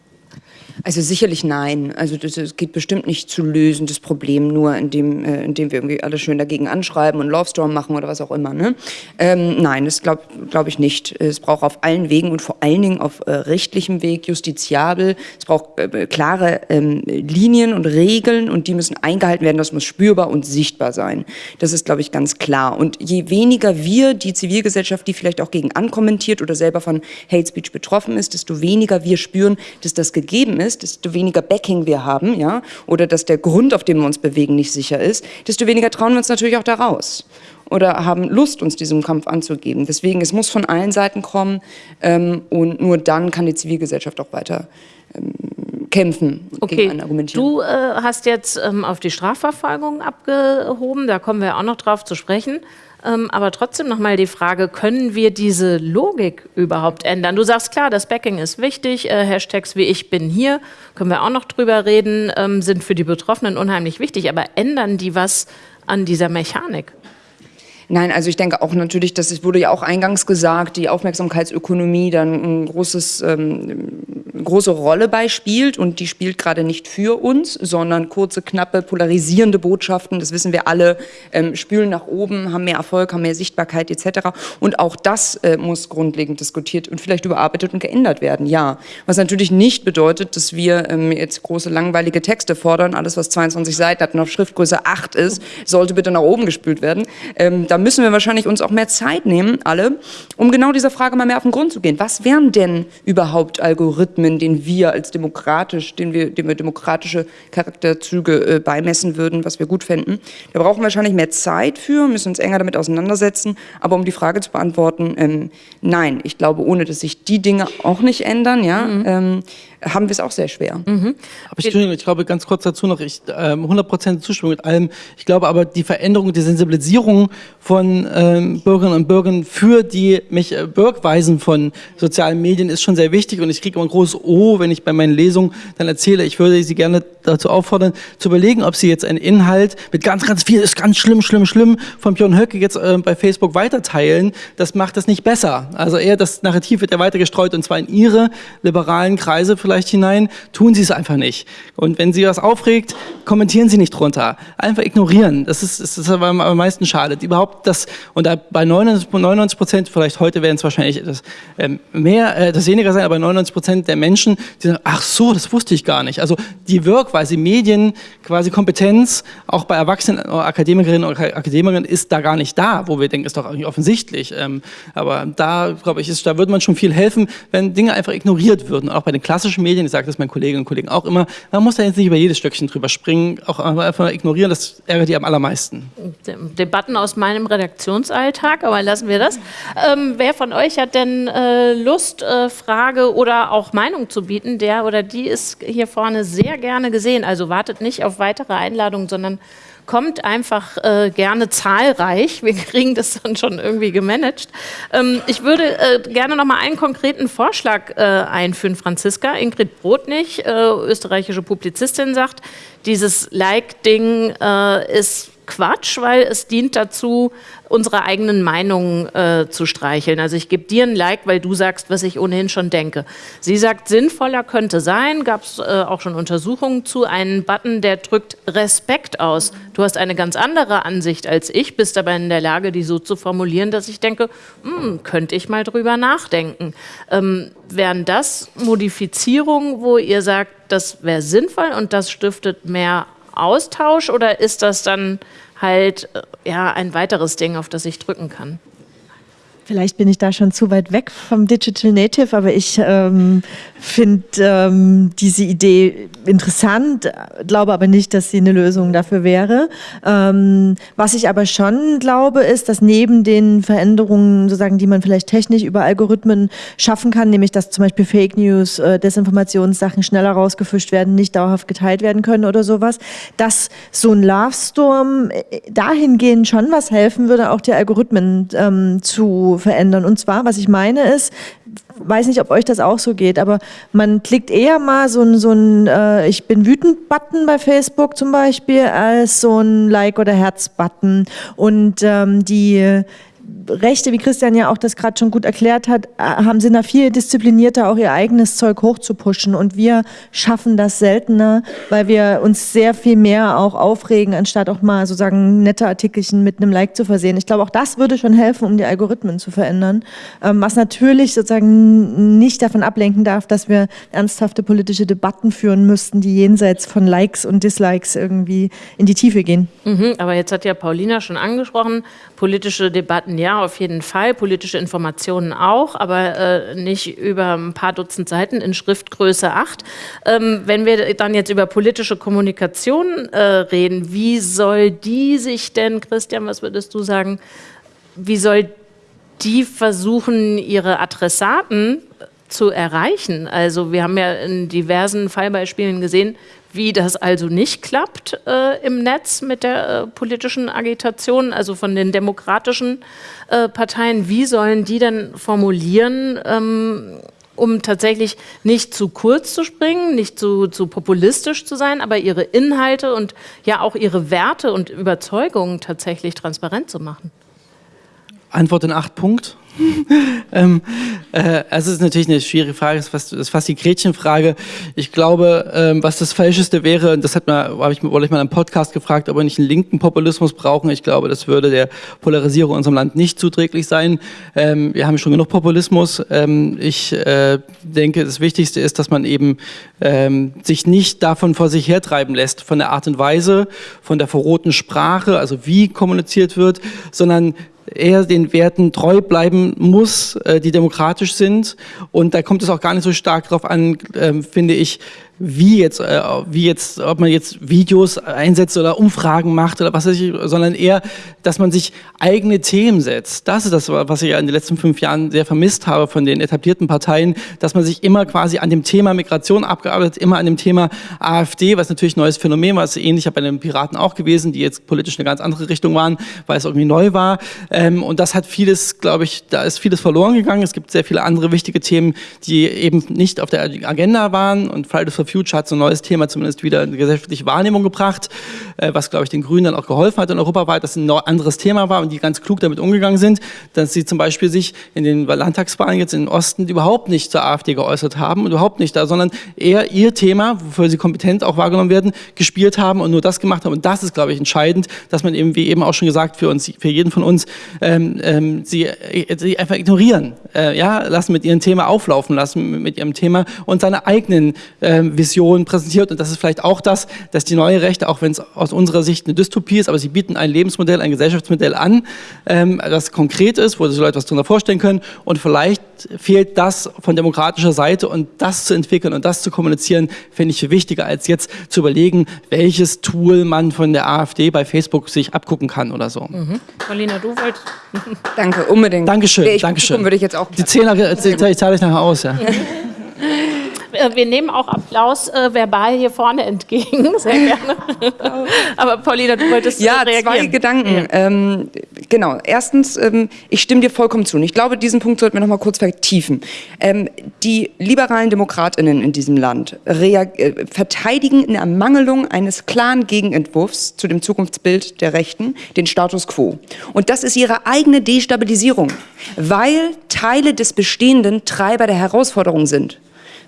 [SPEAKER 3] Also sicherlich nein. Also das, das, geht bestimmt nicht zu lösen, das Problem nur, indem, äh, indem wir irgendwie alle schön dagegen anschreiben und Love Storm machen oder was auch immer. Ne? Ähm, nein, das glaube glaub ich nicht. Es braucht auf allen Wegen und vor allen Dingen auf äh, rechtlichem Weg, justiziabel. Es braucht äh, klare ähm, Linien und Regeln und die müssen eingehalten werden. Das muss spürbar und sichtbar sein. Das ist, glaube ich, ganz klar. Und je weniger wir, die Zivilgesellschaft, die vielleicht auch gegen ankommentiert oder selber von Hate Speech betroffen ist, desto weniger wir spüren, dass das gegeben ist desto weniger Backing wir haben, ja, oder dass der Grund, auf dem wir uns bewegen, nicht sicher ist, desto weniger trauen wir uns natürlich auch da raus oder haben Lust, uns diesem Kampf anzugeben. Deswegen, es muss von allen Seiten kommen ähm, und nur dann kann die Zivilgesellschaft auch weiter ähm, kämpfen
[SPEAKER 2] okay. gegen einen argumentieren. Du äh, hast jetzt ähm, auf die Strafverfolgung abgehoben, da kommen wir auch noch drauf zu sprechen. Ähm, aber trotzdem nochmal die Frage, können wir diese Logik überhaupt ändern? Du sagst klar, das Backing ist wichtig, äh, Hashtags wie ich bin hier, können wir auch noch drüber reden, ähm, sind für die Betroffenen unheimlich wichtig, aber ändern die was an dieser Mechanik?
[SPEAKER 3] Nein, also ich denke auch natürlich, dass es wurde ja auch eingangs gesagt, die Aufmerksamkeitsökonomie dann ein großes, ähm, große Rolle beispielt und die spielt gerade nicht für uns, sondern kurze, knappe, polarisierende Botschaften, das wissen wir alle, ähm, spülen nach oben, haben mehr Erfolg, haben mehr Sichtbarkeit etc. Und auch das äh, muss grundlegend diskutiert und vielleicht überarbeitet und geändert werden, ja. Was natürlich nicht bedeutet, dass wir ähm, jetzt große langweilige Texte fordern, alles was 22 Seiten hat und auf Schriftgröße 8 ist, sollte bitte nach oben gespült werden. Ähm, müssen wir wahrscheinlich uns auch mehr Zeit nehmen, alle, um genau dieser Frage mal mehr auf den Grund zu gehen. Was wären denn überhaupt Algorithmen, den wir als demokratisch, den wir, denen wir demokratische Charakterzüge äh, beimessen würden, was wir gut fänden? Da brauchen wir wahrscheinlich mehr Zeit für, müssen uns enger damit auseinandersetzen. Aber um die Frage zu beantworten, ähm, nein, ich glaube, ohne dass sich die Dinge auch nicht ändern, ja, mhm. ähm, haben wir es auch sehr schwer. Mhm.
[SPEAKER 5] Aber ich, ich, glaube, ganz kurz dazu noch, ich ähm, 100% Zustimmung mit allem. Ich glaube aber, die Veränderung, die Sensibilisierung von ähm, Bürgerinnen und Bürgern für die mich äh, Wirkweisen von sozialen Medien ist schon sehr wichtig und ich kriege immer ein großes O, wenn ich bei meinen Lesungen dann erzähle, ich würde Sie gerne dazu auffordern, zu überlegen, ob Sie jetzt einen Inhalt mit ganz, ganz viel, ist ganz schlimm, schlimm, schlimm, von Björn Höcke jetzt äh, bei Facebook weiterteilen. Das macht das nicht besser. Also eher das Narrativ wird ja weiter gestreut und zwar in Ihre liberalen Kreise vielleicht vielleicht hinein, tun Sie es einfach nicht. Und wenn Sie was aufregt, kommentieren Sie nicht drunter. Einfach ignorieren. Das ist, das ist aber am meisten schadet. Überhaupt das, und bei 99 Prozent, vielleicht heute werden es wahrscheinlich etwas ähm, mehr, äh, das weniger sein, aber 99 Prozent der Menschen, die sagen, ach so, das wusste ich gar nicht. Also die Wirkweise, Medien, quasi Kompetenz, auch bei Erwachsenen, Akademikerinnen und Akademikern ist da gar nicht da, wo wir denken, ist doch eigentlich offensichtlich. Ähm, aber da, glaube ich, ist, da würde man schon viel helfen, wenn Dinge einfach ignoriert würden. Auch bei den klassischen Medien, ich sage das meinen Kolleginnen und Kollegen auch immer, man muss da jetzt nicht über jedes Stöckchen drüber springen, auch einfach ignorieren, das ärgert die am allermeisten.
[SPEAKER 2] Debatten aus meinem Redaktionsalltag, aber lassen wir das. Ähm, wer von euch hat denn äh, Lust, äh, Frage oder auch Meinung zu bieten? Der oder die ist hier vorne sehr gerne gesehen. Also wartet nicht auf weitere Einladungen, sondern kommt einfach äh, gerne zahlreich. Wir [LAUGHS] kriegen das dann schon irgendwie gemanagt. Ähm, ich würde äh, gerne noch mal einen konkreten Vorschlag äh, einführen, Franziska. Ingrid Brodnig, äh, österreichische Publizistin, sagt, dieses Like-Ding äh, ist Quatsch, weil es dient dazu, unsere eigenen Meinungen äh, zu streicheln. Also ich gebe dir ein Like, weil du sagst, was ich ohnehin schon denke. Sie sagt, sinnvoller könnte sein, gab es äh, auch schon Untersuchungen zu, einen Button, der drückt Respekt aus. Du hast eine ganz andere Ansicht als ich, bist aber in der Lage, die so zu formulieren, dass ich denke, hm, könnte ich mal drüber nachdenken. Ähm, wären das Modifizierungen, wo ihr sagt, das wäre sinnvoll und das stiftet mehr Austausch oder ist das dann halt äh, ja, ein weiteres Ding, auf das ich drücken kann?
[SPEAKER 4] Vielleicht bin ich da schon zu weit weg vom Digital Native, aber ich ähm, finde ähm, diese Idee interessant, glaube aber nicht, dass sie eine Lösung dafür wäre. Ähm, was ich aber schon glaube, ist, dass neben den Veränderungen, sozusagen, die man vielleicht technisch über Algorithmen schaffen kann, nämlich dass zum Beispiel Fake News, äh, Desinformationssachen schneller rausgefischt werden, nicht dauerhaft geteilt werden können oder sowas, dass so ein Love Storm äh, dahingehend schon was helfen würde, auch die Algorithmen ähm, zu verändern. Und zwar, was ich meine ist, weiß nicht, ob euch das auch so geht, aber man klickt eher mal so ein, so ein äh, Ich bin wütend-Button bei Facebook zum Beispiel, als so ein Like- oder Herz-Button. Und ähm, die Rechte, wie Christian ja auch das gerade schon gut erklärt hat, äh, haben sind da viel disziplinierter, auch ihr eigenes Zeug hochzupuschen. Und wir schaffen das seltener, weil wir uns sehr viel mehr auch aufregen, anstatt auch mal sozusagen nette Artikelchen mit einem Like zu versehen. Ich glaube, auch das würde schon helfen, um die Algorithmen zu verändern. Ähm, was natürlich sozusagen nicht davon ablenken darf, dass wir ernsthafte politische Debatten führen müssten, die jenseits von Likes und Dislikes irgendwie in die Tiefe gehen.
[SPEAKER 2] Mhm, aber jetzt hat ja Paulina schon angesprochen, politische Debatten ja, auf jeden Fall, politische Informationen auch, aber äh, nicht über ein paar Dutzend Seiten in Schriftgröße 8. Ähm, wenn wir dann jetzt über politische Kommunikation äh, reden, wie soll die sich denn, Christian, was würdest du sagen, wie soll die versuchen, ihre Adressaten zu erreichen? Also wir haben ja in diversen Fallbeispielen gesehen, wie das also nicht klappt äh, im Netz mit der äh, politischen Agitation, also von den demokratischen äh, Parteien. Wie sollen die denn formulieren, ähm, um tatsächlich nicht zu kurz zu springen, nicht zu, zu populistisch zu sein, aber ihre Inhalte und ja auch ihre Werte und Überzeugungen tatsächlich transparent zu machen?
[SPEAKER 5] Antwort in acht Punkten. [LAUGHS] ähm, äh, also es ist natürlich eine schwierige Frage, das ist fast, ist fast die Gretchenfrage. Ich glaube, ähm, was das Falscheste wäre, das hat man, habe ich, ich mal im Podcast gefragt, ob wir nicht einen linken Populismus brauchen. Ich glaube, das würde der Polarisierung in unserem Land nicht zuträglich sein. Ähm, wir haben schon genug Populismus. Ähm, ich äh, denke, das Wichtigste ist, dass man eben ähm, sich nicht davon vor sich hertreiben lässt, von der Art und Weise, von der verroten Sprache, also wie kommuniziert wird, sondern er den Werten treu bleiben muss, äh, die demokratisch sind. Und da kommt es auch gar nicht so stark darauf an, ähm, finde ich, wie jetzt, äh, wie jetzt, ob man jetzt Videos einsetzt oder Umfragen macht oder was weiß ich, sondern eher, dass man sich eigene Themen setzt. Das ist das, was ich ja in den letzten fünf Jahren sehr vermisst habe von den etablierten Parteien, dass man sich immer quasi an dem Thema Migration abgearbeitet, immer an dem Thema AfD, was natürlich ein neues Phänomen war, ist ähnlich bei den Piraten auch gewesen, die jetzt politisch eine ganz andere Richtung waren, weil es irgendwie neu war. Ähm, und das hat vieles, glaube ich, da ist vieles verloren gegangen. Es gibt sehr viele andere wichtige Themen, die eben nicht auf der Agenda waren und Fridays for Future hat so ein neues Thema zumindest wieder in gesellschaftliche Wahrnehmung gebracht, äh, was, glaube ich, den Grünen dann auch geholfen hat in europaweit, dass ein anderes Thema war und die ganz klug damit umgegangen sind, dass sie zum Beispiel sich in den Landtagswahlen jetzt in den Osten überhaupt nicht zur AfD geäußert haben und überhaupt nicht da, sondern eher ihr Thema, wofür sie kompetent auch wahrgenommen werden, gespielt haben und nur das gemacht haben. Und das ist, glaube ich, entscheidend, dass man eben, wie eben auch schon gesagt, für uns, für jeden von uns, ähm, ähm, sie, äh, sie einfach ignorieren, äh, ja, lassen mit ihrem Thema auflaufen lassen, mit ihrem Thema und seine eigenen äh, Visionen präsentiert. Und das ist vielleicht auch das, dass die neue Rechte, auch wenn es aus unserer Sicht eine Dystopie ist, aber sie bieten ein Lebensmodell, ein Gesellschaftsmodell an, ähm, das konkret ist, wo sich Leute was darunter vorstellen können. Und vielleicht fehlt das von demokratischer Seite und das zu entwickeln und das zu kommunizieren, finde ich wichtiger, als jetzt zu überlegen, welches Tool man von der AfD bei Facebook sich abgucken kann oder so.
[SPEAKER 2] Mhm. Paulina, du wolltest. [LAUGHS]
[SPEAKER 3] Danke, unbedingt.
[SPEAKER 5] Dankeschön,
[SPEAKER 3] ich
[SPEAKER 5] Dankeschön.
[SPEAKER 3] Würde ich jetzt auch
[SPEAKER 5] Die Zehner zahle ich nachher aus, ja. [LAUGHS]
[SPEAKER 2] Äh, Wir nehmen auch Applaus äh, verbal hier vorne entgegen, [LAUGHS] sehr gerne. Aber Paulina, du wolltest äh,
[SPEAKER 3] Ja,
[SPEAKER 2] reagieren.
[SPEAKER 3] zwei Gedanken. Ähm, genau. Erstens, ähm, ich stimme dir vollkommen zu. Und ich glaube, diesen Punkt sollten wir noch mal kurz vertiefen. Ähm, die liberalen DemokratInnen in diesem Land äh, verteidigen in Ermangelung eines klaren Gegenentwurfs zu dem Zukunftsbild der Rechten den Status quo. Und das ist ihre eigene Destabilisierung, weil Teile des Bestehenden Treiber der Herausforderung sind.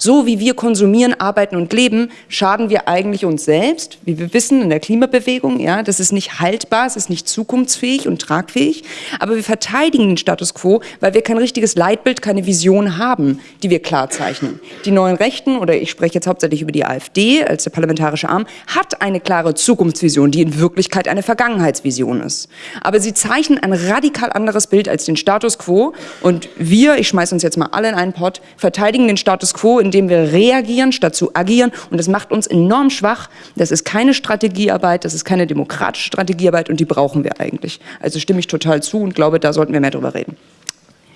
[SPEAKER 3] So wie wir konsumieren, arbeiten und leben, schaden wir eigentlich uns selbst, wie wir wissen in der Klimabewegung. Ja, das ist nicht haltbar, es ist nicht zukunftsfähig und tragfähig. Aber wir verteidigen den Status quo, weil wir kein richtiges Leitbild, keine Vision haben, die wir klar zeichnen. Die neuen Rechten, oder ich spreche jetzt hauptsächlich über die AfD als der parlamentarische Arm, hat eine klare Zukunftsvision, die in Wirklichkeit eine Vergangenheitsvision ist. Aber sie zeichnen ein radikal anderes Bild als den Status quo. Und wir, ich schmeiße uns jetzt mal alle in einen Pott, verteidigen den Status quo, indem wir reagieren statt zu agieren. Und das macht uns enorm schwach. Das ist keine Strategiearbeit, das ist keine demokratische Strategiearbeit und die brauchen wir eigentlich. Also stimme ich total zu und glaube, da sollten wir mehr drüber reden.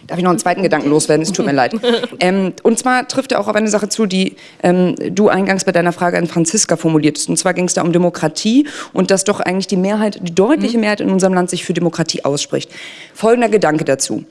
[SPEAKER 3] Darf ich noch einen zweiten Gedanken loswerden? Es tut mir leid. [LAUGHS] Ähm, und zwar trifft er auch auf eine Sache zu, die ähm, du eingangs bei deiner Frage an Franziska formuliertest. Und zwar ging es da um Demokratie und dass doch eigentlich die Mehrheit, die deutliche Mehrheit in unserem Land sich für Demokratie ausspricht. Folgender Gedanke dazu.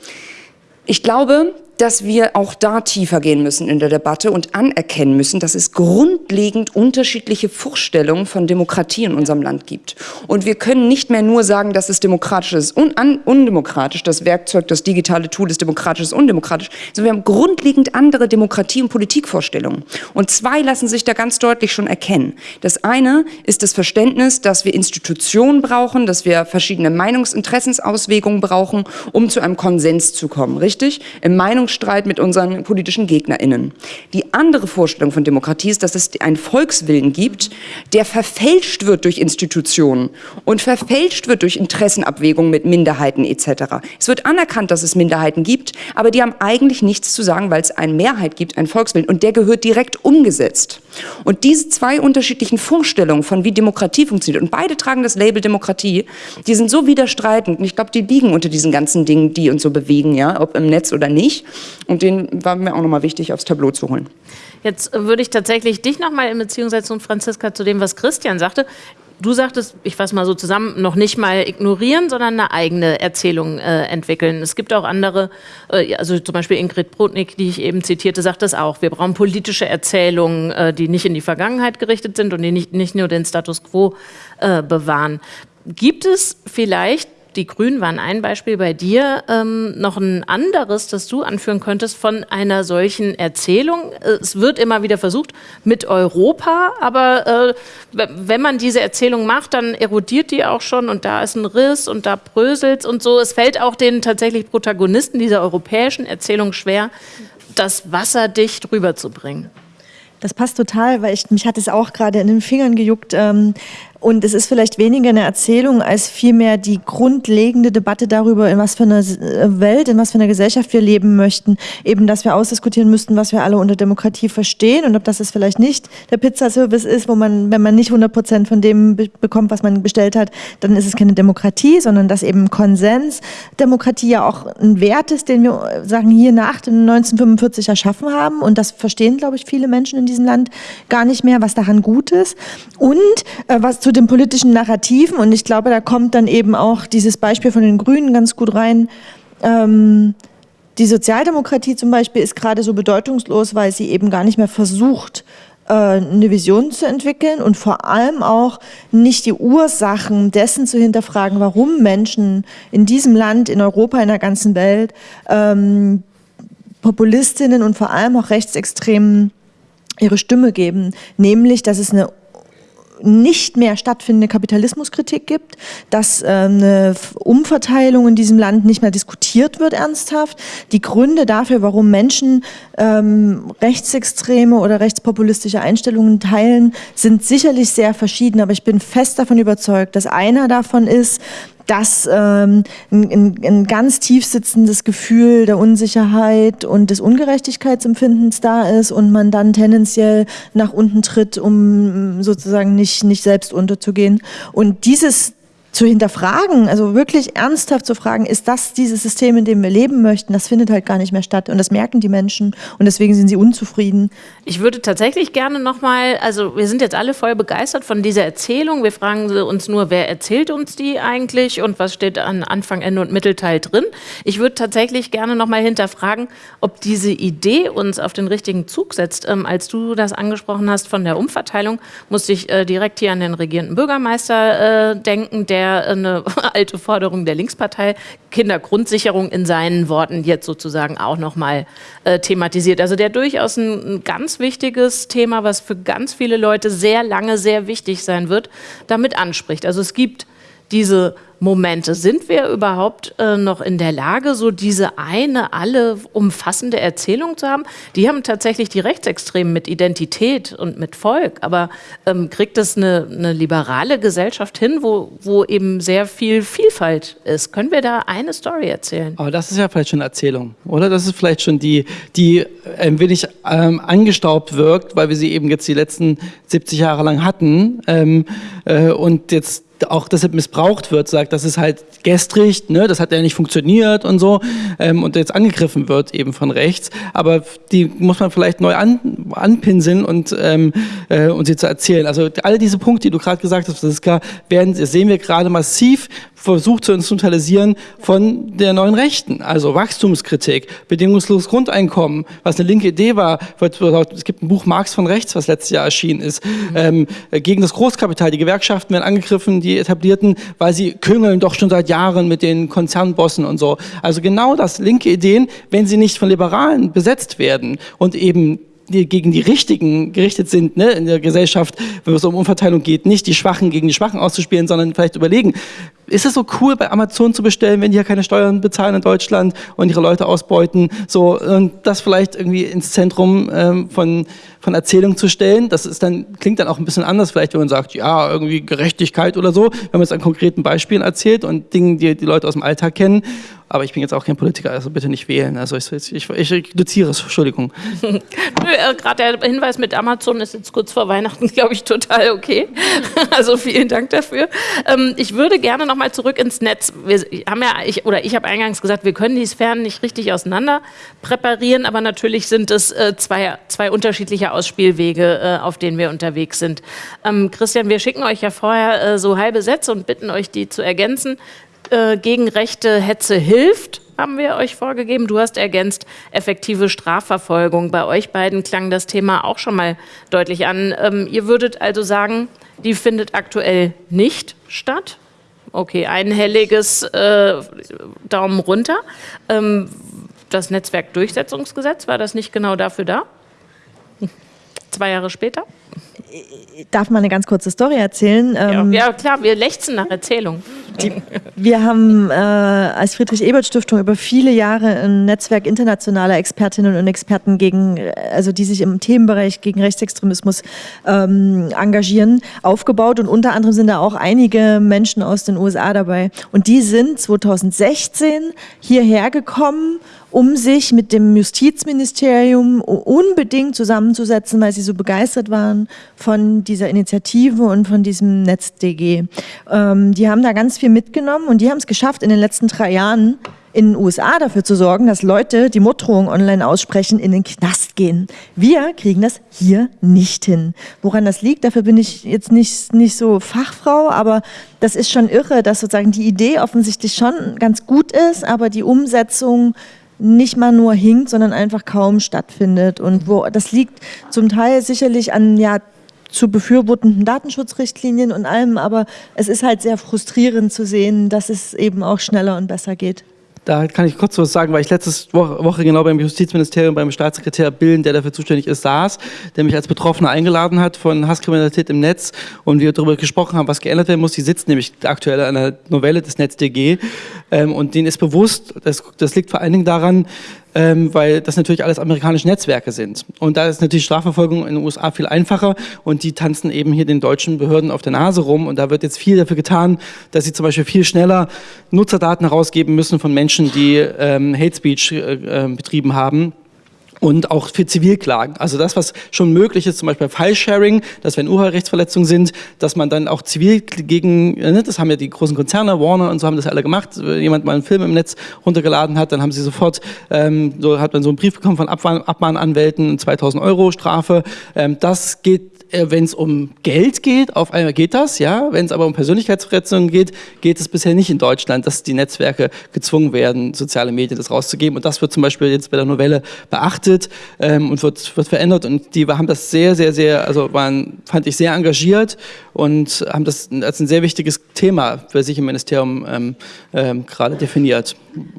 [SPEAKER 3] Ich glaube, dass wir auch da tiefer gehen müssen in der Debatte und anerkennen müssen, dass es grundlegend unterschiedliche Vorstellungen von Demokratie in unserem Land gibt. Und wir können nicht mehr nur sagen, dass es demokratisch ist und un undemokratisch, das Werkzeug, das digitale Tool ist demokratisch, ist undemokratisch, sondern wir haben grundlegend andere Demokratie- und Politikvorstellungen. Und zwei lassen sich da ganz deutlich schon erkennen. Das eine ist das Verständnis, dass wir Institutionen brauchen, dass wir verschiedene Meinungsinteressensauswegungen brauchen, um zu einem Konsens zu kommen, richtig? Im Meinungsstreit mit unseren politischen GegnerInnen. Die andere Vorstellung von Demokratie ist, dass es einen Volkswillen gibt, der verfälscht wird durch Institutionen und verfälscht wird durch Interessenabwägungen mit Minderheiten etc. Es wird anerkannt, dass es Minderheiten gibt, aber die haben eigentlich nichts zu sagen, weil es eine Mehrheit gibt, einen Volkswillen und der gehört direkt umgesetzt. Und diese zwei unterschiedlichen Vorstellungen von wie Demokratie funktioniert und beide tragen das Label Demokratie, die sind so widerstreitend und ich glaube, die liegen unter diesen ganzen Dingen, die uns so bewegen, ja, ob im Netz oder nicht. Und den war mir auch nochmal wichtig, aufs Tableau zu holen.
[SPEAKER 2] Jetzt würde ich tatsächlich dich nochmal in Beziehung setzen, Franziska, zu dem, was Christian sagte. Du sagtest, ich fasse mal so zusammen, noch nicht mal ignorieren, sondern eine eigene Erzählung äh, entwickeln. Es gibt auch andere, äh, also zum Beispiel Ingrid Brodnik, die ich eben zitierte, sagt das auch. Wir brauchen politische Erzählungen, äh, die nicht in die Vergangenheit gerichtet sind und die nicht, nicht nur den Status quo äh, bewahren. Gibt es vielleicht die Grünen waren ein Beispiel bei dir, ähm, noch ein anderes, das du anführen könntest von einer solchen Erzählung. Es wird immer wieder versucht mit Europa, aber äh, wenn man diese Erzählung macht, dann erodiert die auch schon und da ist ein Riss und da bröselt und so. Es fällt auch den tatsächlich Protagonisten dieser europäischen Erzählung schwer, das wasserdicht rüberzubringen.
[SPEAKER 4] Das passt total, weil ich, mich hat es auch gerade in den Fingern gejuckt. Ähm, und es ist vielleicht weniger eine Erzählung als vielmehr die grundlegende Debatte darüber, in was für einer Welt, in was für einer Gesellschaft wir leben möchten. Eben, dass wir ausdiskutieren müssten, was wir alle unter Demokratie verstehen und ob das es vielleicht nicht der Pizzaservice ist, wo man, wenn man nicht 100 Prozent von dem be bekommt, was man bestellt hat, dann ist es keine Demokratie, sondern dass eben Konsens Demokratie ja auch ein Wert ist, den wir sagen hier nach dem 1945 erschaffen haben. Und das verstehen, glaube ich, viele Menschen in diesem Land gar nicht mehr, was daran gut ist. Und äh, was zu den politischen Narrativen, und ich glaube, da kommt dann eben auch dieses Beispiel von den Grünen ganz gut rein. Ähm, die Sozialdemokratie zum Beispiel ist gerade so bedeutungslos, weil sie eben gar nicht mehr versucht, äh, eine Vision zu entwickeln und vor allem auch nicht die Ursachen dessen zu hinterfragen, warum Menschen in diesem Land, in Europa, in der ganzen Welt ähm, Populistinnen und vor allem auch Rechtsextremen ihre Stimme geben, nämlich dass es eine nicht mehr stattfindende Kapitalismuskritik gibt, dass äh, eine Umverteilung in diesem Land nicht mehr diskutiert wird ernsthaft. Die Gründe dafür, warum Menschen ähm, rechtsextreme oder rechtspopulistische Einstellungen teilen, sind sicherlich sehr verschieden, aber ich bin fest davon überzeugt, dass einer davon ist, dass ähm, ein, ein, ganz tief sitzendes Gefühl der Unsicherheit und des Ungerechtigkeitsempfindens da ist und man dann tendenziell nach unten tritt, um sozusagen nicht, nicht selbst unterzugehen. Und dieses zu hinterfragen, also wirklich ernsthaft zu fragen, ist das dieses System, in dem wir leben möchten, das findet halt gar nicht mehr statt und das merken die Menschen und deswegen sind sie unzufrieden.
[SPEAKER 2] Ich würde tatsächlich gerne nochmal, also wir sind jetzt alle voll begeistert von dieser Erzählung, wir fragen uns nur, wer erzählt uns die eigentlich und was steht an Anfang, Ende und Mittelteil drin. Ich würde tatsächlich gerne nochmal hinterfragen, ob diese Idee uns auf den richtigen Zug setzt. Ähm, als du das angesprochen hast von der Umverteilung, musste ich äh, direkt hier an den regierenden Bürgermeister äh, denken, der der eine [LAUGHS] alte Forderung der Linkspartei, Kindergrundsicherung in seinen Worten jetzt sozusagen auch nochmal äh, thematisiert. Also der durchaus ein, ein ganz wichtiges Thema, was für ganz viele Leute sehr lange sehr wichtig sein wird, damit anspricht. Also es gibt diese Momente. Sind wir überhaupt äh, noch in der Lage, so diese eine, alle umfassende Erzählung zu haben? Die haben tatsächlich die Rechtsextremen mit Identität und mit Volk, aber ähm, kriegt das eine, eine, liberale Gesellschaft hin, wo, wo eben sehr viel Vielfalt ist? Können wir da eine Story erzählen?
[SPEAKER 5] Aber das ist ja vielleicht schon Erzählung, oder? Das ist vielleicht schon die, die ein wenig ähm, angestaubt wirkt, weil wir sie eben jetzt die letzten 70 Jahre lang hatten ähm, äh, und jetzt auch deshalb missbraucht wird, sagt, das ist halt gestrig, ne, das hat ja nicht funktioniert und so ähm, und jetzt angegriffen wird eben von rechts, aber die muss man vielleicht neu an, anpinseln und, ähm, äh, und sie zu erzählen. Also all diese Punkte, die du gerade gesagt hast, das ist klar, werden, sehen wir gerade massiv versucht zu instrumentalisieren von der neuen Rechten. Also Wachstumskritik, bedingungsloses Grundeinkommen, was eine linke Idee war. Es gibt ein Buch Marx von rechts, was letztes Jahr erschienen ist, ähm, gegen das Großkapital. Die Gewerkschaften werden angegriffen, die etablierten, weil sie küngeln doch schon seit Jahren mit den Konzernbossen und so. Also genau das, linke Ideen, wenn sie nicht von Liberalen besetzt werden und eben die gegen die Richtigen gerichtet sind ne, in der Gesellschaft, wenn es um Umverteilung geht, nicht die Schwachen gegen die Schwachen auszuspielen, sondern vielleicht überlegen, ist es so cool, bei Amazon zu bestellen, wenn die ja keine Steuern bezahlen in Deutschland und ihre Leute ausbeuten, so und das vielleicht irgendwie ins Zentrum ähm, von, von Erzählung zu stellen. Das ist dann, klingt dann auch ein bisschen anders, vielleicht, wenn man sagt, ja, irgendwie Gerechtigkeit oder so, wenn man es an konkreten Beispielen erzählt und Dingen, die die Leute aus dem Alltag kennen. Aber ich bin jetzt auch kein Politiker, also bitte nicht wählen. Also ich, ich, ich reduziere es, Entschuldigung.
[SPEAKER 2] Nö, [LAUGHS] äh, gerade der Hinweis mit Amazon ist jetzt kurz vor Weihnachten, [LAUGHS] glaube ich, total okay. [LAUGHS] also vielen Dank dafür. Ähm, ich würde gerne nochmal zurück ins Netz. Wir haben ja, ich, oder ich habe eingangs gesagt, wir können die Sphären nicht richtig auseinander präparieren, aber natürlich sind es äh, zwei, zwei unterschiedliche Ausspielwege, äh, auf denen wir unterwegs sind. Ähm, Christian, wir schicken euch ja vorher äh, so halbe Sätze und bitten euch, die zu ergänzen. Äh, gegen rechte Hetze hilft, haben wir euch vorgegeben. Du hast ergänzt, effektive Strafverfolgung. Bei euch beiden klang das Thema auch schon mal deutlich an. Ähm, ihr würdet also sagen, die findet aktuell nicht statt. Okay, einhelliges äh, Daumen runter. Ähm, das Netzwerkdurchsetzungsgesetz, war das nicht genau dafür da? Zwei Jahre später?
[SPEAKER 4] Darf man eine ganz kurze Story erzählen?
[SPEAKER 2] Ja, ähm, ja klar, wir lechzen nach Erzählung.
[SPEAKER 4] Die, wir haben äh, als Friedrich-Ebert-Stiftung über viele Jahre ein Netzwerk internationaler Expertinnen und Experten gegen, also die sich im Themenbereich gegen Rechtsextremismus ähm, engagieren, aufgebaut und unter anderem sind da auch einige Menschen aus den USA dabei. Und die sind 2016 hierher gekommen um sich mit dem Justizministerium unbedingt zusammenzusetzen, weil sie so begeistert waren von dieser Initiative und von diesem NetzDG. Ähm, die haben da ganz viel mitgenommen und die haben es geschafft, in den letzten drei Jahren in den USA dafür zu sorgen, dass Leute, die Morddrohungen online aussprechen, in den Knast gehen. Wir kriegen das hier nicht hin. Woran das liegt, dafür bin ich jetzt nicht, nicht so Fachfrau, aber das ist schon irre, dass sozusagen die Idee offensichtlich schon ganz gut ist, aber die Umsetzung nicht mal nur hinkt, sondern einfach kaum stattfindet. Und wo das liegt zum Teil sicherlich an ja zu befürwortenden Datenschutzrichtlinien und allem, aber es ist halt sehr frustrierend zu sehen, dass es eben auch schneller und besser geht.
[SPEAKER 5] Da kann ich kurz was sagen, weil ich letzte Woche genau beim Justizministerium, beim Staatssekretär Billen, der dafür zuständig ist, saß, der mich als Betroffener eingeladen hat von Hasskriminalität im Netz und wir darüber gesprochen haben, was geändert werden muss. Die sitzt nämlich aktuell an einer Novelle des NetzDG ähm, und denen ist bewusst, das, das liegt vor allen Dingen daran, ähm, weil das natürlich alles amerikanische Netzwerke sind. Und da ist natürlich Strafverfolgung in den USA viel einfacher. Und die tanzen eben hier den deutschen Behörden auf der Nase rum. Und da wird jetzt viel dafür getan, dass sie zum Beispiel viel schneller Nutzerdaten herausgeben müssen von Menschen, die ähm, Hate Speech äh, äh, betrieben haben und auch für Zivilklagen. Also das, was schon möglich ist, zum Beispiel File-Sharing, dass wenn Urheberrechtsverletzungen sind, dass man dann auch zivil gegen, äh, ne, das haben ja die großen Konzerne, Warner und so haben das alle gemacht, wenn jemand mal einen Film im Netz runtergeladen hat, dann haben sie sofort, ähm, so hat man so einen Brief bekommen von Abmahnanwälten, 2000 Euro Strafe. Ähm, das geht wenn es um Geld geht, auf einmal geht das, ja. Wenn es aber um Persönlichkeitsverletzungen geht, geht es bisher nicht in Deutschland, dass die Netzwerke gezwungen werden, soziale Medien das rauszugeben. Und das wird zum Beispiel jetzt bei der Novelle beachtet ähm, und wird, wird verändert. Und die haben das sehr, sehr, sehr, also waren, fand ich sehr engagiert und haben das als ein sehr wichtiges Thema für sich im Ministerium ähm, ähm, gerade definiert.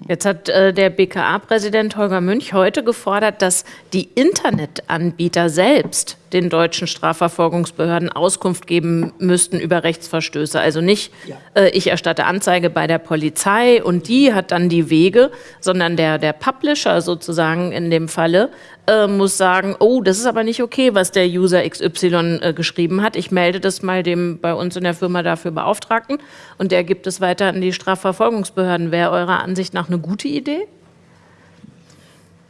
[SPEAKER 2] Jetzt hat äh, der BKA-Präsident Holger Münch heute gefordert, dass die Internetanbieter selbst den deutschen Strafverfolgungsbehörden Auskunft geben müssten über Rechtsverstöße. Also nicht, äh, ich erstatte Anzeige bei der Polizei und die hat dann die Wege, sondern der, der Publisher sozusagen in dem Falle äh, muss sagen, oh, das ist aber nicht okay, was der User XY äh, geschrieben hat. Ich melde das mal dem bei uns in der Firma dafür Beauftragten und der gibt es weiter an die Strafverfolgungsbehörden. Wäre eurer Ansicht nach eine gute Idee?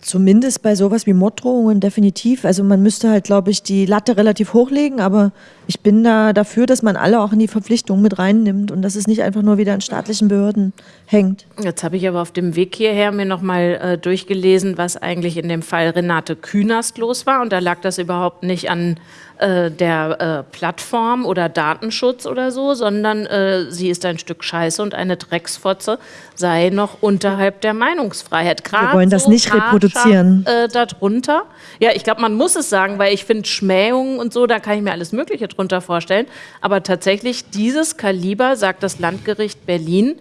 [SPEAKER 4] Zumindest bei sowas wie Morddrohungen definitiv. Also man müsste halt, glaube ich, die Latte relativ hochlegen, aber ich bin da dafür, dass man alle auch in die Verpflichtung mit reinnimmt und dass es nicht einfach nur wieder an staatlichen Behörden hängt.
[SPEAKER 2] Jetzt habe ich aber auf dem Weg hierher mir nochmal äh, durchgelesen, was eigentlich in dem Fall Renate Künast los war und da lag das überhaupt nicht an äh, der äh, Plattform oder Datenschutz oder so, sondern äh, sie ist ein Stück Scheiße und eine Drecksfotze sei noch unterhalb der Meinungsfreiheit.
[SPEAKER 4] Grad Wir wollen das so nicht reproduzieren.
[SPEAKER 2] Äh, darunter. Ja, ich glaube, man muss es sagen, weil ich finde Schmähungen und so, da kann ich mir alles Mögliche drunter vorstellen. Aber tatsächlich dieses Kaliber, sagt das Landgericht Berlin,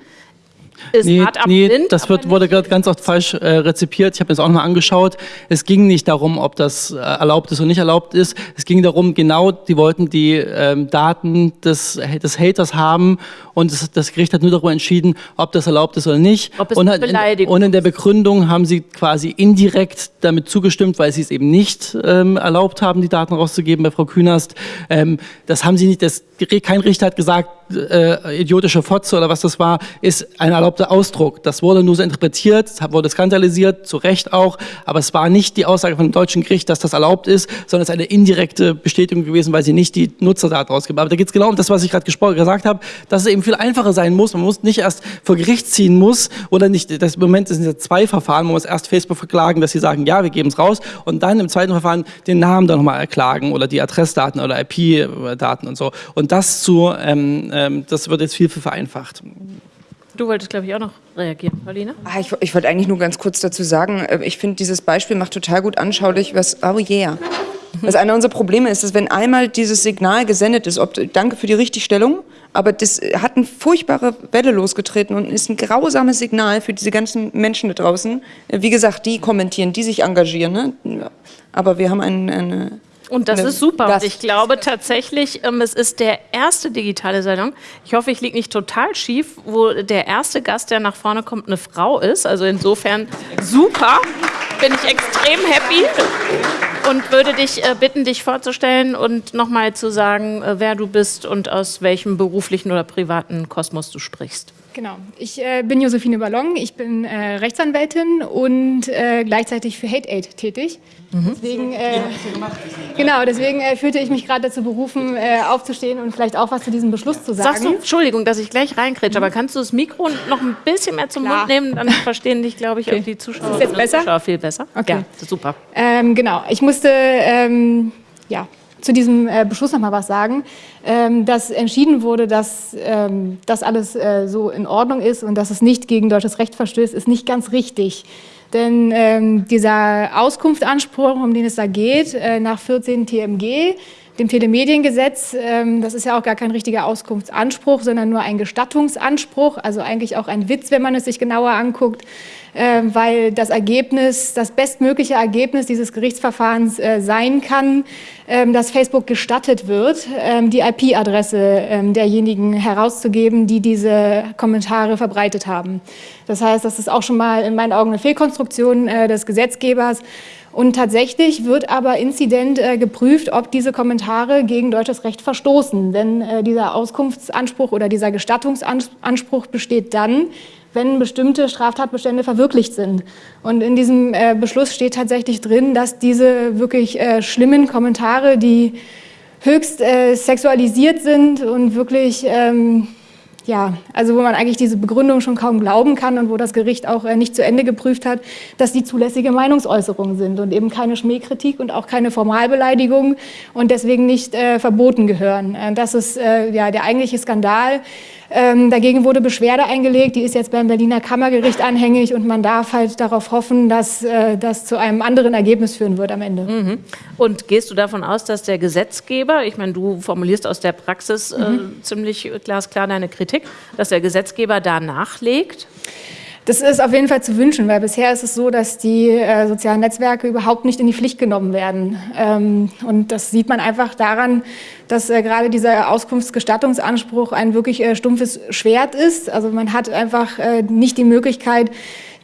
[SPEAKER 5] ist nee, hart nee, blind, das wird, wurde gerade ganz oft falsch äh, rezipiert. Ich habe mir das auch nochmal angeschaut. Es ging nicht darum, ob das äh, erlaubt ist oder nicht erlaubt ist. Es ging darum, genau, die wollten die ähm, Daten des, des Haters haben und das, das, Gericht hat nur darüber entschieden, ob das erlaubt ist oder nicht.
[SPEAKER 2] Ob es
[SPEAKER 5] und,
[SPEAKER 2] in,
[SPEAKER 5] und in der Begründung haben sie quasi indirekt damit zugestimmt, weil sie es eben nicht ähm, erlaubt haben, die Daten rauszugeben bei Frau Künast. Ähm, das haben sie nicht, das, kein Richter hat gesagt, äh, idiotische Fotze oder was das war, ist ein erlaubter Ausdruck. Das wurde nur so interpretiert, wurde skandalisiert, zu Recht auch, aber es war nicht die Aussage von dem deutschen Gericht, dass das erlaubt ist, sondern es ist eine indirekte Bestätigung gewesen, weil sie nicht die Nutzerdaten rausgeben. Aber da geht es genau um das, was ich gerade gesagt habe, dass es eben viel einfacher sein muss. Man muss nicht erst vor Gericht ziehen muss oder nicht, das im Moment sind ja zwei Verfahren, man muss erst Facebook verklagen, dass sie sagen, ja, wir geben es raus und dann im zweiten Verfahren den Namen dann nochmal erklagen oder die Adressdaten oder IP-Daten und so. Und das zu ähm, ähm, das wird jetzt viel, viel vereinfacht.
[SPEAKER 2] Du wolltest, glaube ich, auch noch reagieren, Pauline?
[SPEAKER 3] Ah, ich, ich wollte eigentlich nur ganz kurz dazu sagen, äh, ich finde, dieses Beispiel macht total gut anschaulich, was, oh yeah, was einer unserer Probleme ist, dass wenn einmal dieses Signal gesendet ist, ob, danke für die Richtigstellung, aber das hat eine furchtbare Welle losgetreten und ist ein grausames Signal für diese ganzen Menschen da draußen. Wie gesagt, die kommentieren, die sich engagieren. Ne? Aber wir haben ein, eine
[SPEAKER 2] und das ist super. Und ich glaube tatsächlich, ähm, es ist der erste digitale Salon. Ich hoffe, ich liege nicht total schief, wo der erste Gast, der nach vorne kommt, eine Frau ist. Also insofern super. Bin ich extrem happy und würde dich äh, bitten, dich vorzustellen und nochmal zu sagen, äh, wer du bist und aus welchem beruflichen oder privaten Kosmos du sprichst.
[SPEAKER 6] Genau. Ich äh, bin Josephine Ballon, ich bin äh, Rechtsanwältin und äh, gleichzeitig für Hate Aid tätig. Mhm. Deswegen, äh, genau, deswegen äh, fühlte ich mich gerade dazu berufen, äh, aufzustehen und vielleicht auch was zu diesem Beschluss zu sagen.
[SPEAKER 2] Sagst du, Entschuldigung, dass ich gleich reinkretsche, mhm. aber kannst du das Mikro noch ein bisschen mehr zum Klar. Mund nehmen? Dann [LAUGHS] verstehen dich, glaube ich, okay. auch die Zuschauer.
[SPEAKER 6] Ist jetzt besser?
[SPEAKER 2] Zuschauer viel besser.
[SPEAKER 6] Okay. Ja,
[SPEAKER 2] super.
[SPEAKER 6] Ähm, genau, ich musste, ähm, ja, zu diesem äh, Beschluss noch mal was sagen, ähm, dass entschieden wurde, dass ähm, das alles äh, so in Ordnung ist und dass es nicht gegen deutsches Recht verstößt, ist nicht ganz richtig. Denn ähm, dieser Auskunftsanspruch, um den es da geht, äh, nach 14 TMG, dem Telemediengesetz, ähm, das ist ja auch gar kein richtiger Auskunftsanspruch, sondern nur ein Gestattungsanspruch, also eigentlich auch ein Witz, wenn man es sich genauer anguckt, äh, weil das Ergebnis, das bestmögliche Ergebnis dieses Gerichtsverfahrens äh, sein kann, äh, dass Facebook gestattet wird, ähm, die IP-Adresse ähm, derjenigen herauszugeben, die diese Kommentare verbreitet haben. Das heißt, das ist auch schon mal in meinen Augen eine Fehlkonstruktion äh, des Gesetzgebers, und tatsächlich wird aber inzident äh, geprüft, ob diese Kommentare gegen deutsches Recht verstoßen. Denn äh, dieser Auskunftsanspruch oder dieser Gestattungsanspruch besteht dann, wenn bestimmte Straftatbestände verwirklicht sind. Und in diesem äh, Beschluss steht tatsächlich drin, dass diese wirklich äh, schlimmen Kommentare, die höchst äh, sexualisiert sind und wirklich ähm, ja, also wo man eigentlich diese Begründung schon kaum glauben kann und wo das Gericht auch äh, nicht zu Ende geprüft hat, dass die zulässige Meinungsäußerungen sind und eben keine Schmähkritik und auch keine Formalbeleidigung und deswegen nicht äh, verboten gehören. Äh, das ist äh, ja der eigentliche Skandal. Ähm, dagegen wurde Beschwerde eingelegt, die ist jetzt beim Berliner Kammergericht anhängig und man darf halt darauf hoffen, dass äh, das zu einem anderen Ergebnis führen wird am Ende.
[SPEAKER 2] Mhm. Und gehst du davon aus, dass der Gesetzgeber, ich meine, du formulierst aus der Praxis äh, mhm. ziemlich glasklar deine Kritik, dass der Gesetzgeber da nachlegt?
[SPEAKER 6] Das ist auf jeden Fall zu wünschen, weil bisher ist es so, dass die äh, sozialen Netzwerke überhaupt nicht in die Pflicht genommen werden. Ähm, und das sieht man einfach daran, dass äh, gerade dieser Auskunftsgestattungsanspruch ein wirklich äh, stumpfes Schwert ist. Also man hat einfach äh, nicht die Möglichkeit,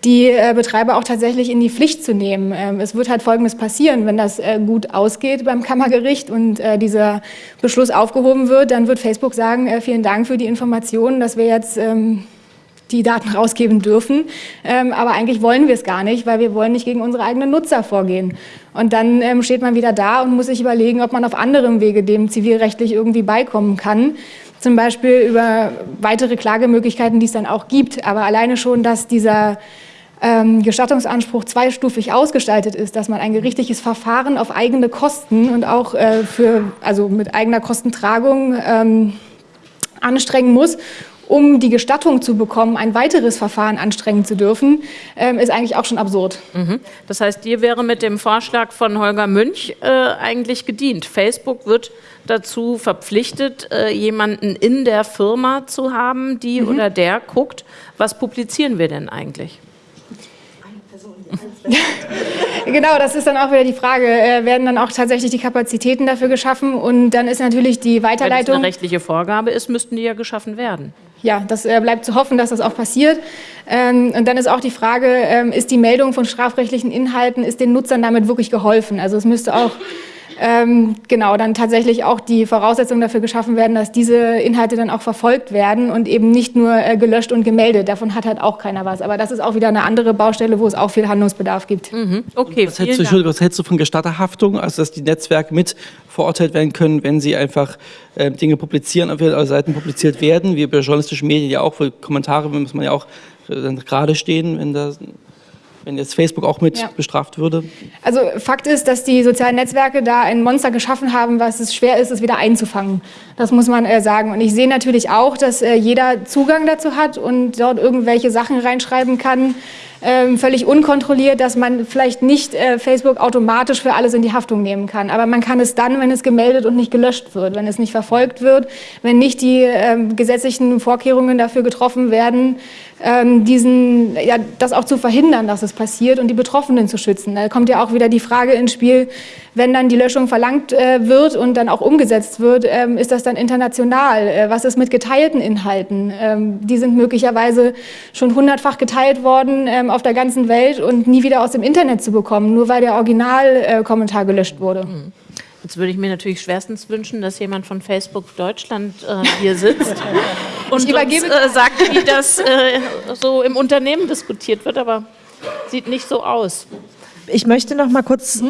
[SPEAKER 6] die äh, Betreiber auch tatsächlich in die Pflicht zu nehmen. Ähm, es wird halt Folgendes passieren, wenn das äh, gut ausgeht beim Kammergericht und äh, dieser Beschluss aufgehoben wird, dann wird Facebook sagen, äh, vielen Dank für die Informationen, dass wir jetzt ähm, die Daten rausgeben dürfen. Ähm, aber eigentlich wollen wir es gar nicht, weil wir wollen nicht gegen unsere eigenen Nutzer vorgehen. Und dann ähm, steht man wieder da und muss sich überlegen, ob man auf anderem Wege dem zivilrechtlich irgendwie beikommen kann. Zum Beispiel über weitere Klagemöglichkeiten, die es dann auch gibt. Aber alleine schon, dass dieser ähm, Gestattungsanspruch zweistufig ausgestaltet ist, dass man ein gerichtliches Verfahren auf eigene Kosten und auch äh, für, also mit eigener Kostentragung ähm, anstrengen muss um die Gestattung zu bekommen, ein weiteres Verfahren anstrengen zu dürfen, ähm, ist eigentlich auch schon absurd.
[SPEAKER 2] Mhm. Das heißt, dir wäre mit dem Vorschlag von Holger Münch äh, eigentlich gedient. Facebook wird dazu verpflichtet, äh, jemanden in der Firma zu haben, die mhm. oder der guckt, was publizieren wir denn eigentlich? [LAUGHS]
[SPEAKER 6] genau, das ist dann auch wieder die Frage, äh, werden dann auch tatsächlich die Kapazitäten dafür geschaffen und dann ist natürlich die Weiterleitung... Wenn es
[SPEAKER 2] eine rechtliche Vorgabe ist, müssten die ja geschaffen werden
[SPEAKER 6] ja, das äh, bleibt zu hoffen, dass das auch passiert. Ähm, und dann ist auch die Frage, ähm, ist die Meldung von strafrechtlichen Inhalten, ist den Nutzern damit wirklich geholfen? Also es müsste auch ähm, genau, dann tatsächlich auch die Voraussetzungen dafür geschaffen werden, dass diese Inhalte dann auch verfolgt werden und eben nicht nur äh, gelöscht und gemeldet. Davon hat halt auch keiner was. Aber das ist auch wieder eine andere Baustelle, wo es auch viel Handlungsbedarf gibt.
[SPEAKER 5] Mhm. Okay, was hältst, du, was hältst, du, von Gestatterhaftung, also dass die Netzwerke mit verurteilt werden können, wenn sie einfach äh, Dinge publizieren, also Seiten publiziert werden, wie bei journalistischen Medien ja auch, für Kommentare muss man ja auch äh, gerade stehen, wenn da wenn jetzt Facebook auch mit ja. bestraft würde?
[SPEAKER 6] Also Fakt ist, dass die sozialen Netzwerke da ein Monster geschaffen haben, was es schwer ist, es wieder einzufangen. Das muss man äh, sagen. Und ich sehe natürlich auch, dass äh, jeder Zugang dazu hat und dort irgendwelche Sachen reinschreiben kann, ähm, völlig unkontrolliert, dass man vielleicht nicht äh, Facebook automatisch für alles in die Haftung nehmen kann. Aber man kann es dann, wenn es gemeldet und nicht gelöscht wird, wenn es nicht verfolgt wird, wenn nicht die ähm, gesetzlichen Vorkehrungen dafür getroffen werden, diesen, ja, das auch zu verhindern, dass es passiert und die Betroffenen zu schützen. Da kommt ja auch wieder die Frage ins Spiel, wenn dann die Löschung verlangt äh, wird und dann auch umgesetzt wird, ähm, ist das dann international? Äh, was ist mit geteilten Inhalten? Ähm, die sind möglicherweise schon hundertfach geteilt worden ähm, auf der ganzen Welt und nie wieder aus dem Internet zu bekommen, nur weil der Originalkommentar äh, gelöscht wurde. Mhm.
[SPEAKER 2] Jetzt würde ich mir natürlich schwerstens wünschen, dass jemand von Facebook Deutschland äh, hier sitzt [LAUGHS] und uns, äh, sagt, wie das äh, so im Unternehmen diskutiert wird, aber sieht nicht so aus.
[SPEAKER 4] Ich möchte noch mal kurz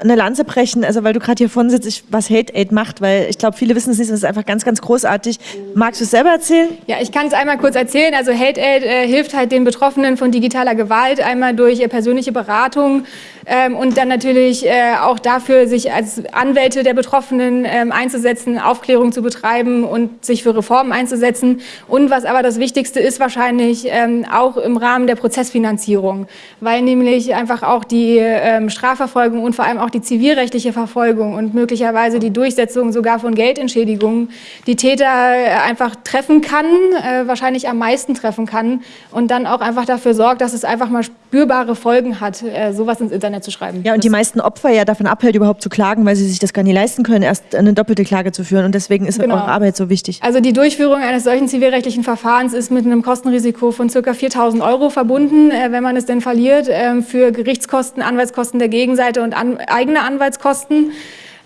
[SPEAKER 4] eine Lanze brechen, also weil du gerade hier vorne sitzt, ich, was Hate Aid macht, weil ich glaube, viele wissen es nicht, das ist einfach einfach ganz, ganz großartig. Magst du es selber erzählen?
[SPEAKER 6] Ja, ich kann es einmal kurz erzählen. Also Hate Aid äh, hilft halt den Betroffenen von digitaler Gewalt einmal durch äh, persönliche Beratung ähm, und dann natürlich äh, auch dafür, sich als Anwälte der Betroffenen ähm, einzusetzen, Aufklärung zu betreiben und sich für Reformen einzusetzen. Und was aber das Wichtigste ist wahrscheinlich ähm, auch im Rahmen der Prozessfinanzierung, weil nämlich einfach auch die ähm, Strafverfolgung und vor allem auch die zivilrechtliche Verfolgung und möglicherweise die Durchsetzung sogar von Geldentschädigungen die Täter äh, einfach treffen kann, äh, wahrscheinlich am meisten treffen kann und dann auch einfach dafür sorgt, dass es einfach mal spürbare Folgen hat, äh, sowas ins Internet zu schreiben.
[SPEAKER 4] Ja, und die meisten Opfer ja davon abhält, überhaupt zu klagen, weil sie sich das gar nicht leisten können, erst eine doppelte Klage zu führen. Und deswegen ist genau. eure Arbeit so wichtig.
[SPEAKER 6] Also die Durchführung eines solchen zivilrechtlichen Verfahrens ist mit einem Kostenrisiko von ca. 4.000 Euro verbunden, äh, wenn man es denn verliert, äh, für Gerichtskosten, Anwaltskosten der Gegenseite und an, eigene Anwaltskosten.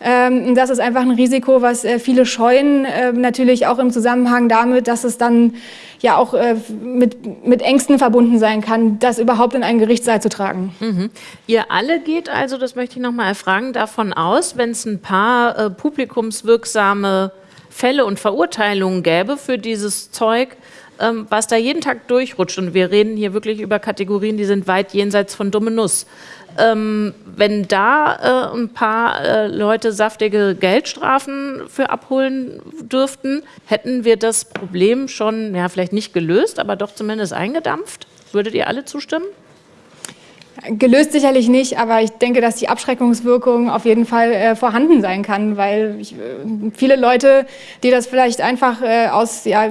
[SPEAKER 6] Ähm, das ist einfach ein Risiko, was äh, viele scheuen, äh, natürlich auch im Zusammenhang damit, dass es dann ja auch äh, mit, mit Ängsten verbunden sein kann, das überhaupt in einen Gerichtssaal zu tragen.
[SPEAKER 2] Mhm. Ihr alle geht also, das möchte ich noch mal erfragen, davon aus, wenn es ein paar äh, publikumswirksame Fälle und Verurteilungen gäbe für dieses Zeug, ähm, was da jeden Tag durchrutscht. Und wir reden hier wirklich über Kategorien, die sind weit jenseits von dumme Nuss. Ähm, wenn da äh, ein paar äh, Leute saftige Geldstrafen für abholen dürften, hätten wir das Problem schon, ja, vielleicht nicht gelöst, aber doch zumindest eingedampft. Würdet ihr alle zustimmen?
[SPEAKER 6] Gelöst sicherlich nicht, aber ich denke, dass die Abschreckungswirkung auf jeden Fall äh, vorhanden sein kann, weil ich, äh, viele Leute, die das vielleicht einfach äh, aus, ja,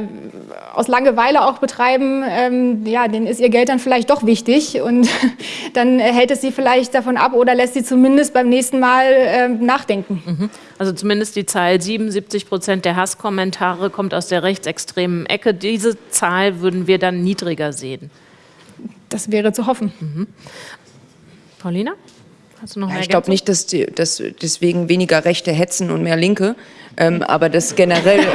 [SPEAKER 6] aus Langeweile auch betreiben, ähm, ja, denen ist ihr Geld dann vielleicht doch wichtig und [LAUGHS] dann hält es sie vielleicht davon ab oder lässt sie zumindest beim nächsten Mal äh, nachdenken.
[SPEAKER 2] Mhm. Also zumindest die Zahl 77 Prozent der Hasskommentare kommt aus der rechtsextremen Ecke. Diese Zahl würden wir dann niedriger sehen.
[SPEAKER 6] Das wäre zu hoffen.
[SPEAKER 2] Mhm. Paulina? Hast du noch
[SPEAKER 3] ja, ich glaube nicht, dass, die, dass deswegen weniger Rechte hetzen und mehr Linke, ähm, aber das generell. [LAUGHS]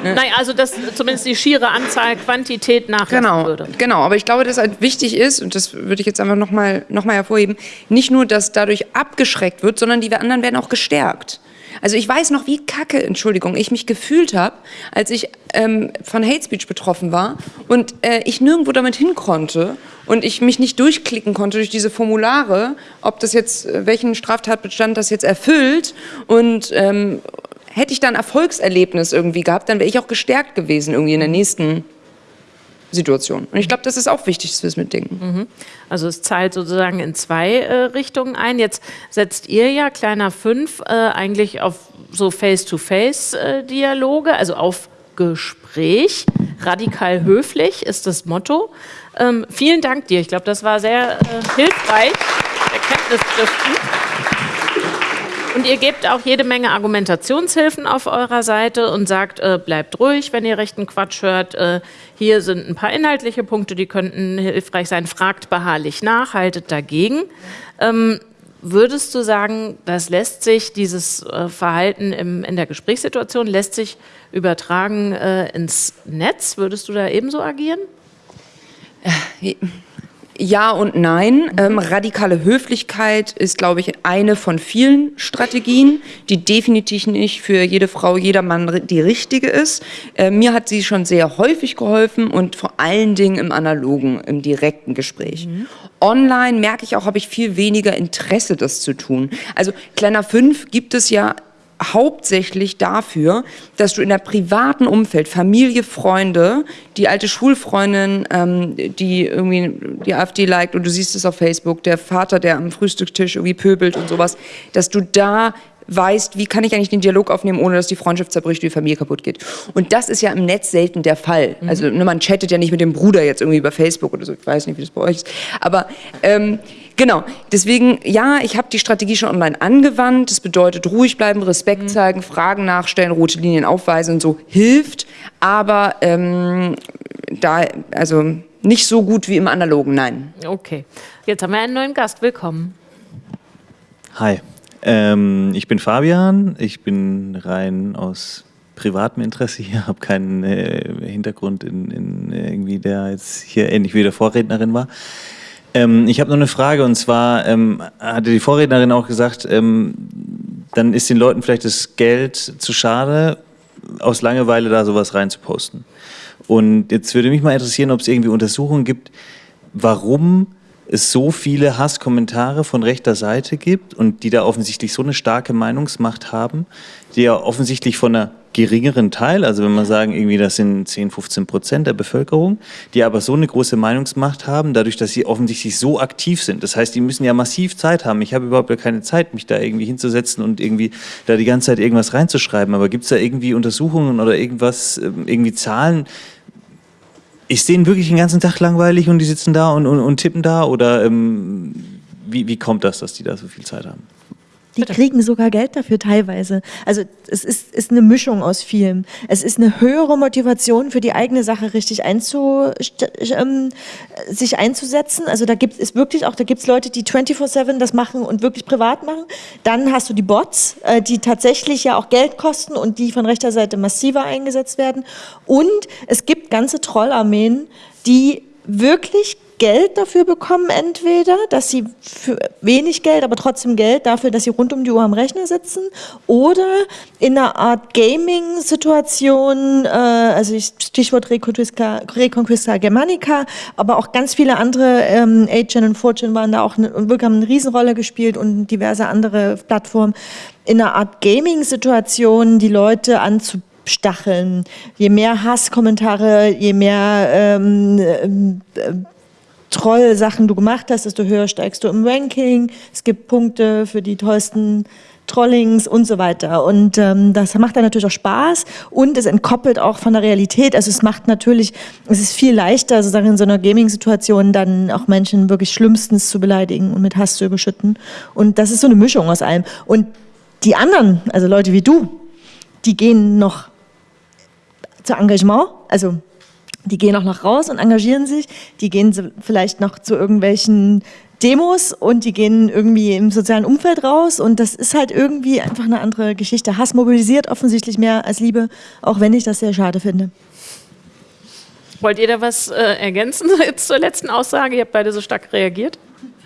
[SPEAKER 2] Ne? Nein, also dass zumindest die schiere Anzahl Quantität nachlassen
[SPEAKER 3] genau,
[SPEAKER 2] würde.
[SPEAKER 3] Genau, aber ich glaube, dass halt wichtig ist, und das würde ich jetzt einfach nochmal noch mal hervorheben, nicht nur, dass dadurch abgeschreckt wird, sondern die anderen werden auch gestärkt. Also ich weiß noch, wie kacke, Entschuldigung, ich mich gefühlt habe, als ich ähm, von Hate Speech betroffen war und äh, ich nirgendwo damit hin konnte und ich mich nicht durchklicken konnte durch diese Formulare, ob das jetzt, äh, welchen Straftatbestand das jetzt erfüllt und ähm, hätte ich da ein Erfolgserlebnis irgendwie gehabt, dann wäre ich auch gestärkt gewesen irgendwie in der nächsten Situation. Und ich glaube, das ist auch wichtig, dass wir es mitdenken.
[SPEAKER 2] Mhm. Also es zahlt sozusagen in zwei äh, Richtungen ein. Jetzt setzt ihr ja, kleiner fünf, äh, eigentlich auf so Face-to-Face-Dialoge, also auf Gespräch. Radikal höflich ist das Motto. Ähm, vielen Dank dir. Ich glaube, das war sehr äh, hilfreich, erkenntnisstiftend. Und ihr gebt auch jede Menge Argumentationshilfen auf eurer Seite und sagt, äh, bleibt ruhig, wenn ihr rechten Quatsch hört. Äh, hier sind ein paar inhaltliche Punkte, die könnten hilfreich sein. Fragt beharrlich nach, haltet dagegen. Ähm, würdest du sagen, das lässt sich, dieses äh, Verhalten im, in der Gesprächssituation, lässt sich übertragen äh, ins Netz? Würdest du da ebenso agieren?
[SPEAKER 3] Äh, ja und nein. Ähm, radikale Höflichkeit ist, glaube ich, eine von vielen Strategien, die definitiv nicht für jede Frau, jeder Mann die richtige ist. Äh, mir hat sie schon sehr häufig geholfen und vor allen Dingen im analogen, im direkten Gespräch. Mhm. Online merke ich auch, habe ich viel weniger Interesse, das zu tun. Also Kleiner 5 gibt es ja hauptsächlich dafür, dass du in der privaten Umfeld, Familie, Freunde, die alte Schulfreundin, ähm, die irgendwie die AfD liked und du siehst es auf Facebook, der Vater, der am Frühstückstisch irgendwie pöbelt und sowas, dass du da weißt, wie kann ich eigentlich den Dialog aufnehmen, ohne dass die Freundschaft zerbricht, die Familie kaputt geht. Und das ist ja im Netz selten der Fall. Mhm. Also ne, man chattet ja nicht mit dem Bruder jetzt irgendwie über Facebook oder so, ich weiß nicht, wie das bei euch ist. Aber ähm, genau, deswegen, ja, ich habe die Strategie schon online angewandt. Das bedeutet ruhig bleiben, Respekt mhm. zeigen, Fragen nachstellen, rote Linien aufweisen und so hilft. Aber ähm, da, also nicht so gut wie im Analogen, nein.
[SPEAKER 2] Okay, jetzt haben wir einen neuen Gast. Willkommen.
[SPEAKER 7] Hi, ähm, ich bin Fabian, ich bin rein aus privatem Interesse hier, [LAUGHS] habe keinen äh, Hintergrund in, in, irgendwie, der jetzt hier ähnlich wie der Vorrednerin war. Ähm, ich habe noch eine Frage und zwar ähm, hatte die Vorrednerin auch gesagt, ähm, dann ist den Leuten vielleicht das Geld zu schade, aus Langeweile da sowas reinzuposten. Und jetzt würde mich mal interessieren, ob es irgendwie Untersuchungen gibt, warum es so viele Hasskommentare von rechter Seite gibt und die da offensichtlich so eine starke Meinungsmacht haben, die ja offensichtlich von einer geringeren Teil, also wenn man sagen, irgendwie das sind 10, 15 Prozent der Bevölkerung, die aber so eine große Meinungsmacht haben, dadurch, dass sie offensichtlich so aktiv sind. Das heißt, die müssen ja massiv Zeit haben. Ich habe überhaupt keine Zeit, mich da irgendwie hinzusetzen und irgendwie da die ganze Zeit irgendwas reinzuschreiben. Aber gibt es da irgendwie Untersuchungen oder irgendwas, ähm, irgendwie Zahlen, ist denen wirklich den ganzen Tag langweilig und die sitzen da und, und, und tippen da? Oder ähm, wie, wie kommt das, dass die da so viel Zeit haben?
[SPEAKER 4] Die kriegen sogar Geld dafür teilweise. Also es ist, ist eine Mischung aus vielem. Es ist eine höhere Motivation für die eigene Sache richtig einzu, ähm, sich einzusetzen. Also da gibt es wirklich auch, da gibt es Leute, die 24-7 das machen und wirklich privat machen. Dann hast du die Bots, äh, die tatsächlich ja auch Geld kosten und die von rechter Seite massiver eingesetzt werden. Und es gibt ganze Trollarmeen, die wirklich Geld dafür bekommen, entweder, dass sie für wenig Geld, aber trotzdem Geld dafür, dass sie rund um die Uhr am Rechner sitzen, oder in einer Art Gaming-Situation, äh, also Stichwort Reconquista, Reconquista Germanica, aber auch ganz viele andere, ähm, 8 und 4 waren da auch eine, haben eine Riesenrolle gespielt und diverse andere Plattformen, in einer Art Gaming-Situation die Leute anzubieten stacheln. Je mehr Hasskommentare, je mehr ähm, äh, Troll-Sachen du gemacht hast, desto höher steigst du im Ranking. Es gibt Punkte für die tollsten Trollings und so weiter. Und ähm, das macht dann natürlich auch Spaß und es entkoppelt auch von der Realität. Also es macht natürlich, es ist viel leichter, sozusagen in so einer Gaming-Situation dann auch Menschen wirklich schlimmstens zu beleidigen und mit Hass zu überschütten. Und das ist so eine Mischung aus allem. Und die anderen, also Leute wie du, die gehen noch zu Engagement, also die gehen auch noch raus und engagieren sich, die gehen vielleicht noch zu irgendwelchen Demos und die gehen irgendwie im sozialen Umfeld raus und das ist halt irgendwie einfach eine andere Geschichte. Hass mobilisiert offensichtlich mehr als Liebe, auch wenn ich das sehr schade finde.
[SPEAKER 2] Wollt ihr da was äh, ergänzen [LAUGHS] jetzt zur letzten Aussage? Ihr habt beide so stark reagiert.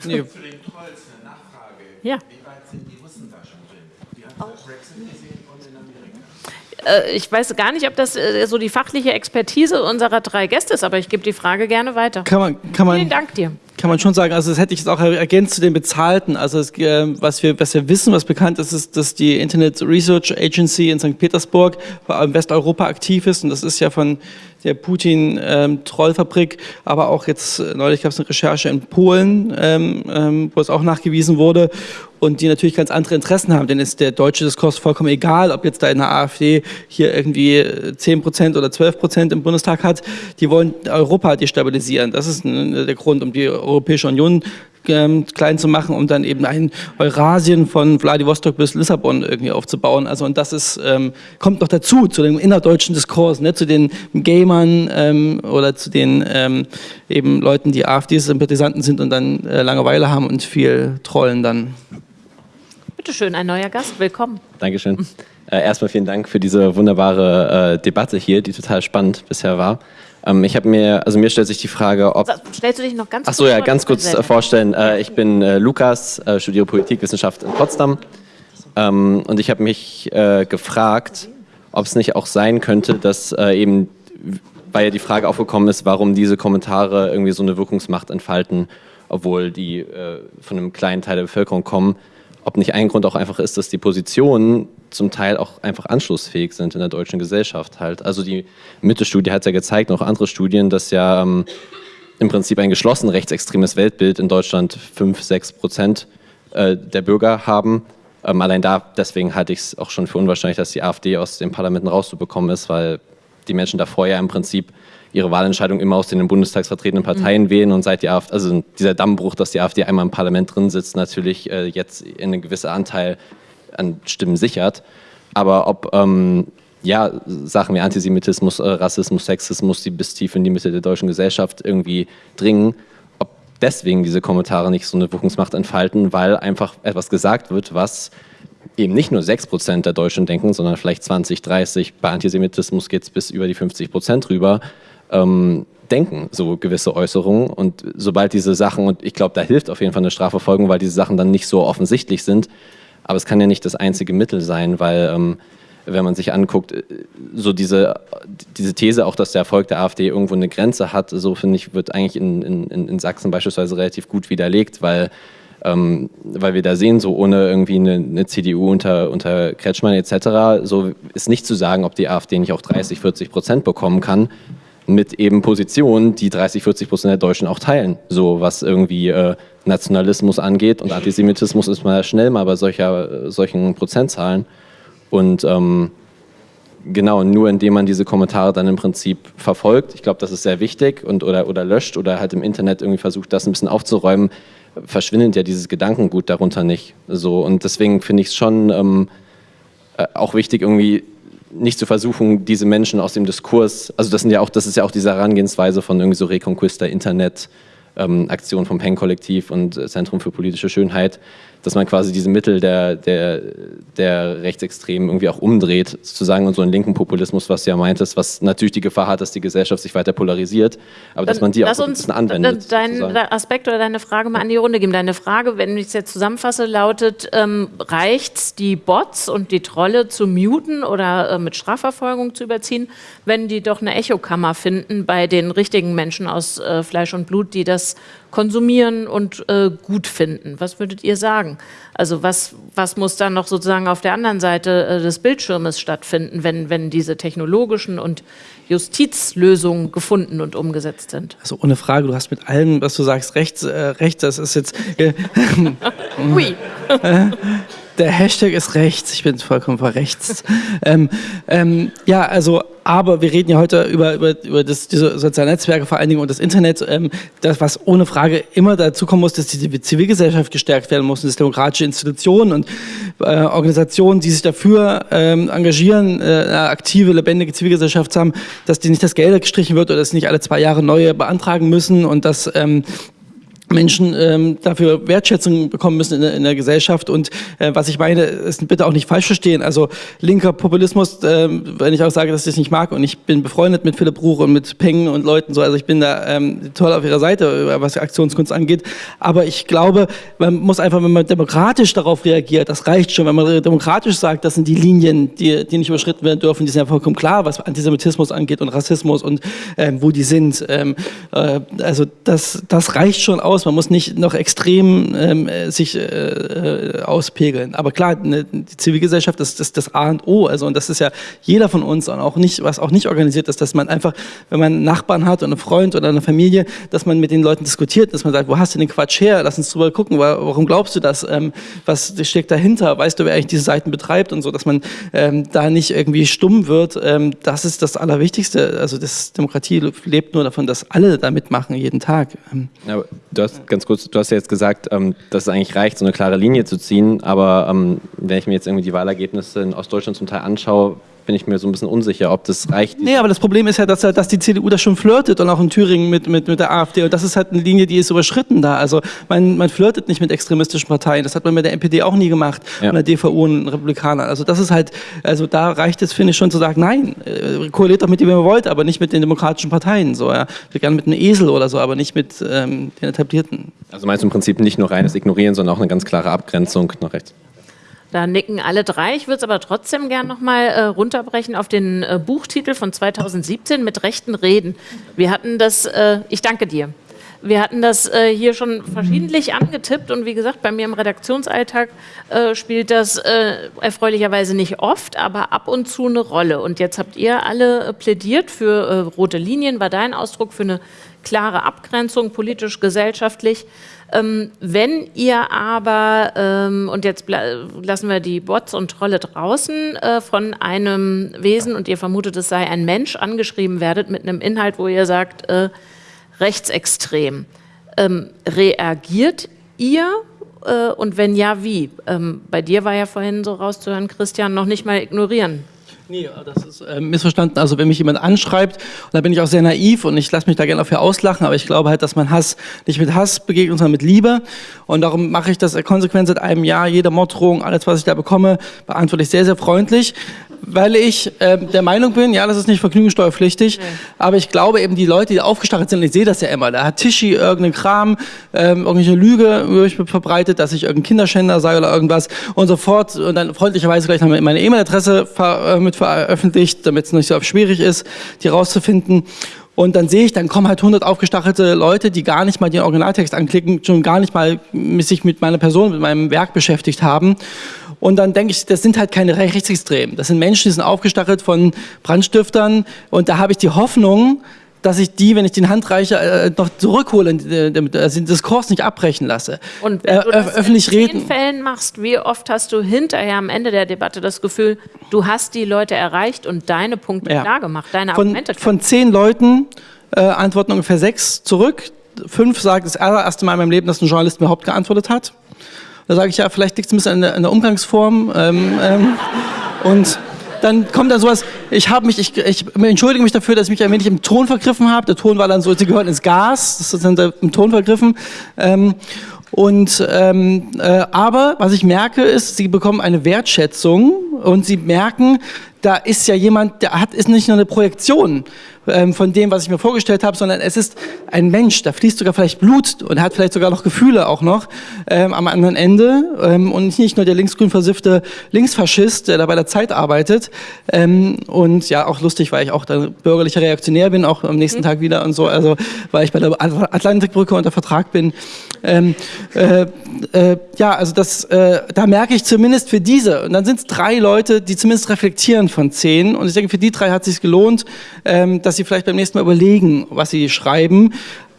[SPEAKER 8] Nee. Zu den Trolls eine Nachfrage.
[SPEAKER 2] Ja.
[SPEAKER 8] Wie weit sind die Russen da schon drin? Die haben auch. Brexit gesehen und in Amerika.
[SPEAKER 2] Äh, ich weiß gar nicht, ob das äh, so die fachliche Expertise unserer drei Gäste ist, aber ich gebe die Frage gerne weiter.
[SPEAKER 5] Kann man, kann man,
[SPEAKER 2] Vielen Dank dir.
[SPEAKER 5] Kann man schon sagen, also das hätte ich jetzt auch ergänzt zu den Bezahlten. Also es, äh, was, wir, was wir wissen, was bekannt ist, ist, dass die Internet Research Agency in St. Petersburg in Westeuropa aktiv ist und das ist ja von der Putin-Trollfabrik, ähm, aber auch jetzt äh, neulich gab es eine Recherche in Polen, ähm, ähm, wo es auch nachgewiesen wurde und die natürlich ganz andere Interessen haben, denn ist der deutsche Diskurs vollkommen egal, ob jetzt da in der AfD hier irgendwie 10% oder 12% im Bundestag hat, die wollen Europa destabilisieren. Das ist der Grund, um die Europäische Union ähm, klein zu machen, um dann eben ein Eurasien von Vladivostok bis Lissabon irgendwie aufzubauen. Also und das ist, ähm, kommt noch dazu, zu dem innerdeutschen Diskurs, ne, zu den Gamern ähm, oder zu den ähm, eben Leuten, die AfD-Sympathisanten sind und dann äh, Langeweile haben und viel trollen dann.
[SPEAKER 2] Bitte schön, ein neuer Gast, willkommen.
[SPEAKER 9] Dankeschön. Äh, erstmal vielen Dank für diese wunderbare äh, Debatte hier, die total spannend bisher war. Ähm, ich habe mir, also mir stellt sich die Frage, ob.
[SPEAKER 2] Stellst du dich noch ganz
[SPEAKER 9] kurz Ach so, ja, ganz kurz äh, vorstellen. Äh, ich bin äh, Lukas, äh, studiere Politikwissenschaft in Potsdam. Ähm, und ich habe mich äh, gefragt, ob es nicht auch sein könnte, dass äh, eben, weil ja die Frage aufgekommen ist, warum diese Kommentare irgendwie so eine Wirkungsmacht entfalten, obwohl die von einem kleinen Teil der Bevölkerung kommen, ob nicht ein Grund auch einfach ist, dass die Positionen zum Teil auch einfach anschlussfähig sind in der deutschen Gesellschaft halt. Also die Mitte-Studie hat ja gezeigt, noch andere Studien, dass ja ähm, im Prinzip ein geschlossen rechtsextremes Weltbild in Deutschland 5, 6 Prozent äh, der Bürger haben. Ähm, allein da, deswegen halte ich es auch schon für unwahrscheinlich, dass die AfD aus den Parlamenten rauszubekommen ist, weil die Menschen davor ja im Prinzip ihre Wahlentscheidung immer aus den im Bundestag vertretenen Parteien mhm. wählen und seit die AfD, also dieser Dammbruch, dass die AfD einmal im Parlament drin sitzt, natürlich äh, jetzt in einen gewissen Anteil an Stimmen sichert. Aber ob ähm, ja, Sachen wie Antisemitismus, äh, Rassismus, Sexismus, die bis tief in die Mitte der deutschen Gesellschaft irgendwie dringen, ob deswegen diese Kommentare nicht so eine Wirkungsmacht entfalten, weil einfach etwas gesagt wird, was eben nicht nur 6% der Deutschen denken, sondern vielleicht 20, 30, bei Antisemitismus geht es bis über die 50% rüber, ähm, denken, so gewisse Äußerungen. Und sobald diese Sachen, und ich glaube, da hilft auf jeden Fall eine Strafverfolgung, weil diese Sachen dann nicht so offensichtlich sind. Aber es kann ja nicht das einzige Mittel sein, weil ähm, wenn man sich anguckt, äh, so diese, diese These auch, dass der Erfolg der AfD irgendwo eine Grenze hat, so finde ich, wird eigentlich in, in, in Sachsen beispielsweise relativ gut widerlegt, weil, ähm, weil wir da sehen, so ohne irgendwie eine, eine, CDU unter, unter Kretschmann etc., so ist nicht zu sagen, ob die AfD nicht auch 30, 40 Prozent bekommen kann, mit eben Positionen, die 30, 40 Prozent der Deutschen auch teilen, so was irgendwie äh, Nationalismus angeht und Antisemitismus ist mal schnell mal bei solcher, solchen Prozentzahlen. Und ähm, genau, nur indem man diese Kommentare dann im Prinzip verfolgt, ich glaube, das ist sehr wichtig, und, oder, oder löscht oder halt im Internet irgendwie versucht, das ein bisschen aufzuräumen, verschwindet ja dieses Gedankengut darunter nicht. So, und deswegen finde ich es schon ähm, äh, auch wichtig, irgendwie nicht zu versuchen, diese Menschen aus dem Diskurs, also das sind ja auch, das ist ja auch diese Herangehensweise von irgendwie so Reconquista Internet, ähm, Aktion vom Peng-Kollektiv und Zentrum für politische Schönheit, dass man quasi diese Mittel der, der, der Rechtsextremen irgendwie auch umdreht, sozusagen, und so einen linken Populismus, was du ja meintest, was natürlich die Gefahr hat, dass die Gesellschaft sich weiter polarisiert, aber dass man die auch so ein bisschen anwendet.
[SPEAKER 2] Deinen Aspekt oder deine Frage mal an die Runde geben. Deine Frage, wenn ich es jetzt zusammenfasse, lautet, ähm, reicht die Bots und die Trolle zu muten oder äh, mit Strafverfolgung zu überziehen, wenn die doch eine Echokammer finden bei den richtigen Menschen aus äh, Fleisch und Blut, die das konsumieren und äh, gut finden. Was würdet ihr sagen? Also was, was muss dann noch sozusagen auf der anderen Seite äh, des Bildschirmes stattfinden, wenn, wenn diese technologischen und Justizlösungen gefunden und umgesetzt sind?
[SPEAKER 5] Also ohne Frage, du hast mit allem, was du sagst, recht. Äh, recht das ist jetzt... Äh, [LAUGHS] Ui. [LAUGHS] der Hashtag ist rechts, ich bin vollkommen verrechts. [LAUGHS] ähm, ähm, ja, also, aber wir reden ja heute über, über, über das, diese sozialen Netzwerke vor allen Dingen und das Internet. Ähm, das, was ohne Frage immer dazu kommen muss, dass die Zivilgesellschaft gestärkt werden muss, und dass demokratische Institutionen und äh, Organisationen, die sich dafür ähm, engagieren, äh, eine aktive, lebendige Zivilgesellschaft zu haben, dass die nicht das Geld gestrichen wird oder dass sie nicht alle zwei Jahre neue beantragen müssen und dass ähm, Menschen ähm, dafür Wertschätzung bekommen müssen in der, in der Gesellschaft. Und äh, was ich meine, ist bitte auch nicht falsch verstehen. Also linker Populismus, äh, wenn ich auch sage, dass ich das nicht mag und ich bin befreundet mit Philipp Ruch und mit Peng und Leuten so, also ich bin da ähm, toll auf ihrer Seite, was Aktionskunst angeht. Aber ich glaube, man muss einfach, wenn man demokratisch darauf reagiert, das reicht schon. Wenn man demokratisch sagt, das sind die Linien, die, die nicht überschritten werden dürfen, die sind ja vollkommen klar, was Antisemitismus angeht und Rassismus und ähm, wo die sind. Ähm, äh, also das, das reicht schon aus aus. Man muss nicht noch extrem ähm, sich äh, äh, auspegeln. Aber klar, ne, die Zivilgesellschaft ist das, das A und O. Also, und das ist ja jeder von uns und auch nicht, was auch nicht organisiert ist, dass man einfach, wenn man einen Nachbarn hat und einen Freund oder eine Familie, dass man mit den Leuten diskutiert, dass man sagt, wo hast du den Quatsch her? Lass uns drüber gucken. Warum glaubst du das? Ähm, was steckt dahinter? Weißt du, wer eigentlich diese Seiten betreibt und so, dass man ähm, da nicht irgendwie stumm wird? Ähm, das ist das Allerwichtigste. Also, das Demokratie lebt nur davon, dass alle da mitmachen, jeden Tag.
[SPEAKER 9] Ähm, ja, du hast hast ganz kurz, du hast ja jetzt gesagt, ähm, dass es eigentlich reicht, so eine klare Linie zu ziehen, aber ähm, wenn ich mir jetzt irgendwie die Wahlergebnisse in Ostdeutschland zum Teil anschaue, bin ich mir so ein bisschen unsicher, ob das reicht.
[SPEAKER 5] Nee, aber das Problem ist ja, dass, dass die CDU da schon flirtet und auch in Thüringen mit, mit, mit der AfD. Und das ist halt eine Linie, die ist überschritten da. Also man, man flirtet nicht mit extremistischen Parteien. Das hat man mit der NPD auch nie gemacht ja. und der DVU und Republikanern. Also das ist halt, also da reicht es, finde ich, schon zu sagen, nein, äh, koaliert doch mit dem, wenn ihr wollt, aber nicht mit den demokratischen Parteien. So, ja. Gerne mit einem Esel oder so, aber nicht mit ähm, den etablierten.
[SPEAKER 9] Also meinst du im Prinzip nicht nur reines Ignorieren, sondern auch eine ganz klare Abgrenzung nach rechts?
[SPEAKER 2] Da nicken alle drei. Ich würde es aber trotzdem gern nochmal äh, runterbrechen auf den äh, Buchtitel von 2017 mit rechten Reden. Wir hatten das, äh, ich danke dir. Wir hatten das äh, hier schon verschiedentlich angetippt und wie gesagt, bei mir im Redaktionsalltag äh, spielt das äh, erfreulicherweise nicht oft, aber ab und zu eine Rolle. Und jetzt habt ihr alle plädiert für rote Linien, war dein Ausdruck für eine klare Abgrenzung, politisch, gesellschaftlich. Ähm, wenn ihr aber, ähm, und jetzt lassen wir die Bots und Trolle draußen, äh, von einem Wesen und ihr vermutet, es sei ein Mensch, angeschrieben werdet mit einem Inhalt, wo ihr sagt, äh, rechtsextrem, ähm, reagiert ihr äh, und wenn ja, wie? Ähm, bei dir war ja vorhin so rauszuhören, Christian, noch nicht mal ignorieren.
[SPEAKER 5] Nee, das ist äh, missverstanden. Also wenn mich jemand anschreibt, und da bin ich auch sehr naiv und ich lasse mich da gerne dafür auslachen, aber ich glaube halt, dass man Hass nicht mit Hass begegnet, sondern mit Liebe. Und darum mache ich das konsequent seit einem Jahr. Jede Morddrohung, alles, was ich da bekomme, beantworte ich sehr, sehr freundlich weil ich äh, der Meinung bin, ja, das ist nicht vergnügungssteuerpflichtig, nee. aber ich glaube eben, die Leute, die aufgestachelt sind, ich sehe das ja immer, da hat Tischi irgendeinen Kram, ähm, irgendwelche Lüge über mich verbreitet, dass ich irgendein Kinderschänder sei oder irgendwas und sofort und dann freundlicherweise gleich noch meine E-Mail-Adresse äh, mit veröffentlicht, damit es nicht so schwierig ist, die rauszufinden. Und dann sehe ich, dann kommen halt 100 aufgestachelte Leute, die gar nicht mal den Originaltext anklicken, schon gar nicht mal sich mit meiner Person, mit meinem Werk beschäftigt haben. Und dann denke ich, das sind halt keine Rechtsextremen. Das sind Menschen, die sind aufgestachelt von Brandstiftern. Und da habe ich die Hoffnung, dass ich die, wenn ich den Hand reiche, äh, noch zurückhole, äh, damit also den Diskurs nicht abbrechen lasse.
[SPEAKER 2] Und wenn äh, du das öffentlich in reden. Fällen machst, wie oft hast du hinterher am Ende der Debatte das Gefühl, du hast die Leute erreicht und deine Punkte ja. klar gemacht, deine
[SPEAKER 5] von,
[SPEAKER 2] Argumente
[SPEAKER 5] Von zehn Leuten äh, antworten ungefähr sechs zurück. Fünf sagen das allererste Mal in meinem Leben, dass ein Journalist mir überhaupt geantwortet hat. Da sage ich ja, vielleicht liegt es ein bisschen an der, an der Umgangsform. Ähm, ähm, und dann kommt dann sowas, ich habe mich, ich, ich entschuldige mich dafür, dass ich mich ein wenig im Ton vergriffen habe. Der Ton war dann so, sie gehören ins Gas, das ist dann im Ton vergriffen. Ähm, und ähm, äh, aber was ich merke ist, sie bekommen eine Wertschätzung und sie merken, da ist ja jemand, der hat ist nicht nur eine Projektion ähm, von dem, was ich mir vorgestellt habe, sondern es ist ein Mensch, da fließt sogar vielleicht Blut und hat vielleicht sogar noch Gefühle auch noch ähm, am anderen Ende ähm, und nicht nur der linksgrün versiffte Linksfaschist, der da bei der Zeit arbeitet ähm, und ja, auch lustig, weil ich auch da bürgerlicher Reaktionär bin, auch am nächsten mhm. Tag wieder und so, also weil ich bei der Atlantikbrücke unter Vertrag bin. Ähm, äh, äh, ja, also das, äh, da merke ich zumindest für diese, und dann sind es drei Leute, die zumindest reflektieren von zehn und ich denke, für die drei hat es sich gelohnt, ähm, dass sie vielleicht beim nächsten Mal überlegen, was sie schreiben.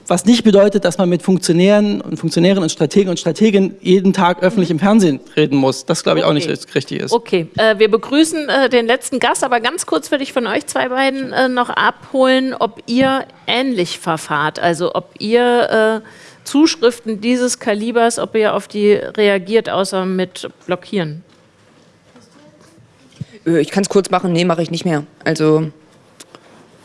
[SPEAKER 5] Was nicht bedeutet, dass man mit Funktionären und Funktionären und Strategen und Strateginnen jeden Tag öffentlich im Fernsehen reden muss. Das glaube ich okay. auch nicht richtig ist.
[SPEAKER 2] Okay, äh, wir begrüßen äh, den letzten Gast, aber ganz kurz würde ich von euch zwei beiden äh, noch abholen, ob ihr ähnlich verfahrt, also ob ihr äh, Zuschriften dieses Kalibers, ob ihr auf die reagiert, außer mit Blockieren.
[SPEAKER 3] Äh, ich kann es kurz machen, nee, mache ich nicht mehr. Also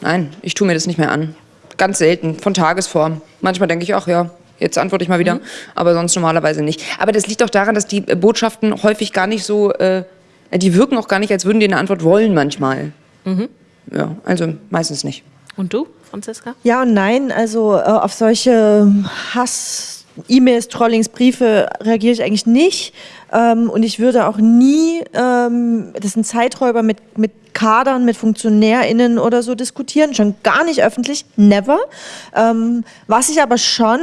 [SPEAKER 3] Nein, ich tue mir das nicht mehr an. Ganz selten, von Tagesform. Manchmal denke ich, ach ja, jetzt antworte ich mal wieder, mhm. aber sonst normalerweise nicht. Aber das liegt auch daran, dass die Botschaften häufig gar nicht so, äh, die wirken auch gar nicht, als würden die eine Antwort wollen manchmal. Mhm. Ja, also meistens nicht.
[SPEAKER 2] Und du, Franziska?
[SPEAKER 4] Ja und nein, also äh, auf solche Hass, E-Mails, Trollings, Briefe reagiere ich eigentlich nicht. Ähm, und ich würde auch nie, ähm, das sind Zeiträuber mit, mit Kadern, mit FunktionärInnen oder so diskutieren, schon gar nicht öffentlich, never. Ähm, was ich aber schon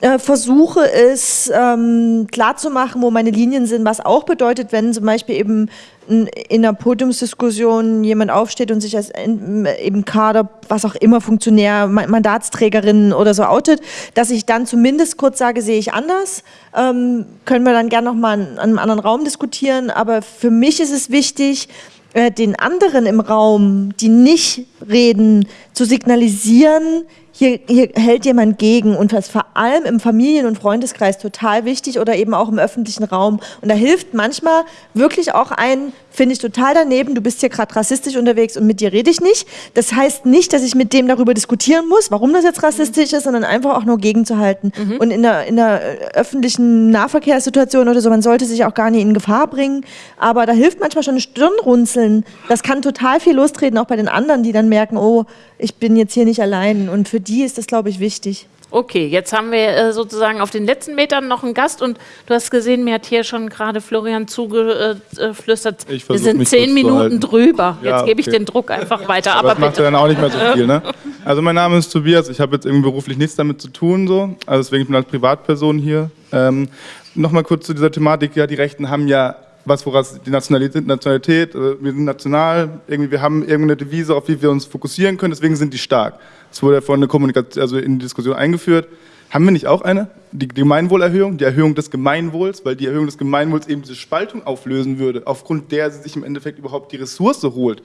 [SPEAKER 4] äh, versuche, ist ähm, klarzumachen, wo meine Linien sind, was auch bedeutet, wenn zum Beispiel eben in einer Podiumsdiskussion jemand aufsteht und sich als eben Kader, was auch immer, Funktionär, Mandatsträgerin oder so outet, dass ich dann zumindest kurz sage, sehe ich anders. Ähm, können wir dann gerne nochmal in einem anderen Raum diskutieren. Aber für mich ist es wichtig, äh, den anderen im Raum, die nicht reden, zu signalisieren, hier, hier hält jemand gegen und das vor allem im Familien- und Freundeskreis total wichtig oder eben auch im öffentlichen Raum. Und da hilft manchmal wirklich auch ein, finde ich total daneben, du bist hier gerade rassistisch unterwegs und mit dir rede ich nicht. Das heißt nicht, dass ich mit dem darüber diskutieren muss, warum das jetzt rassistisch ist, sondern einfach auch nur gegenzuhalten. Mhm. Und in der, in der öffentlichen Nahverkehrssituation oder so, man sollte sich auch gar nicht in Gefahr bringen. Aber da hilft manchmal schon ein Stirnrunzeln. Das kann total viel lostreten, auch bei den anderen, die dann merken, oh, ich bin jetzt hier nicht allein. Und für die ist das, glaube ich, wichtig.
[SPEAKER 2] Okay, jetzt haben wir äh, sozusagen auf den letzten Metern noch einen Gast und du hast gesehen, mir hat hier schon gerade Florian zugeflüstert, äh, wir sind zehn Minuten drüber. Ja, jetzt gebe ich okay. den Druck einfach weiter.
[SPEAKER 10] Aber, Aber das macht ja dann auch nicht mehr so [LAUGHS] viel. Ne? Also mein Name ist Tobias, ich habe jetzt irgendwie beruflich nichts damit zu tun, so. also deswegen bin ich als Privatperson hier. Ähm, Nochmal kurz zu dieser Thematik, ja, die Rechten haben ja was, woraus die Nationalität, Nationalität, äh, wir sind national, irgendwie, wir haben irgendeine Devise, auf die wir uns fokussieren können, deswegen sind die stark. Das wurde ja vorhin eine Kommunikation, also in die Diskussion eingeführt. Haben wir nicht auch eine? Die Gemeinwohlerhöhung, die Erhöhung des Gemeinwohls, weil die Erhöhung des Gemeinwohls eben diese Spaltung auflösen würde, aufgrund der sie sich im Endeffekt überhaupt die Ressource holt.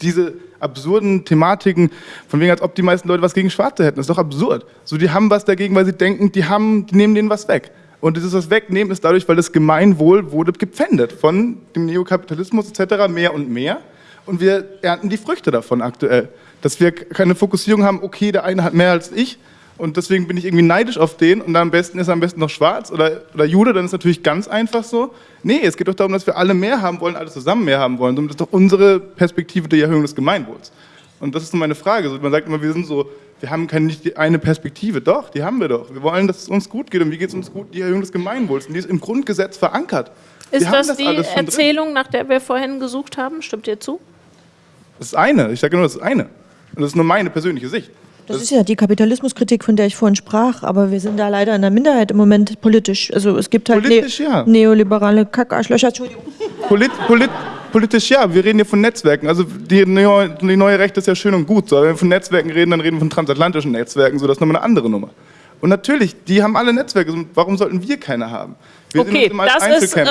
[SPEAKER 10] Diese absurden Thematiken, von wegen, als ob die meisten Leute was gegen Schwarze hätten, das ist doch absurd. So, die haben was dagegen, weil sie denken, die, haben, die nehmen denen was weg. Und dieses wegnehmen ist dadurch, weil das Gemeinwohl wurde gepfändet von dem Neokapitalismus etc. mehr und mehr. Und wir ernten die Früchte davon aktuell. Dass wir keine Fokussierung haben, okay, der eine hat mehr als ich und deswegen bin ich irgendwie neidisch auf den und am besten ist er am besten noch schwarz oder, oder Jude, dann ist natürlich ganz einfach so. Nee, es geht doch darum, dass wir alle mehr haben wollen, alle zusammen mehr haben wollen. Und das ist doch unsere Perspektive der Erhöhung des Gemeinwohls. Und das ist so meine Frage. Man sagt immer, wir sind so, wir haben keine, nicht die eine Perspektive. Doch, die haben wir doch. Wir wollen, dass es uns gut geht. Und wie geht es uns gut? Die Erhöhung des Gemeinwohls. Und die ist im Grundgesetz verankert.
[SPEAKER 2] Ist
[SPEAKER 10] haben
[SPEAKER 2] das, die
[SPEAKER 10] schon drin.
[SPEAKER 2] Erzählung, nach der wir vorhin gesucht haben? Stimmt ihr zu?
[SPEAKER 10] Das ist eine. Ich sage nur, das ist eine. Und das ist nur meine persönliche Sicht.
[SPEAKER 4] Das ist ja die Kapitalismuskritik, von der ich vorhin sprach, aber wir sind da leider in der Minderheit im Moment politisch. Also es gibt halt
[SPEAKER 10] Politisch, ja.
[SPEAKER 4] neoliberale Kackarschlöcher, Entschuldigung.
[SPEAKER 10] Polit, polit, politisch ja, wir reden hier von Netzwerken. Also die neue, die neue Rechte ist ja schön und gut. So. Wenn wir von Netzwerken reden, dann reden wir von transatlantischen Netzwerken. So, das ist nochmal eine andere Nummer. Und natürlich, die haben alle Netzwerke. Warum sollten wir keine haben? Wir
[SPEAKER 2] Okay, das ist äh,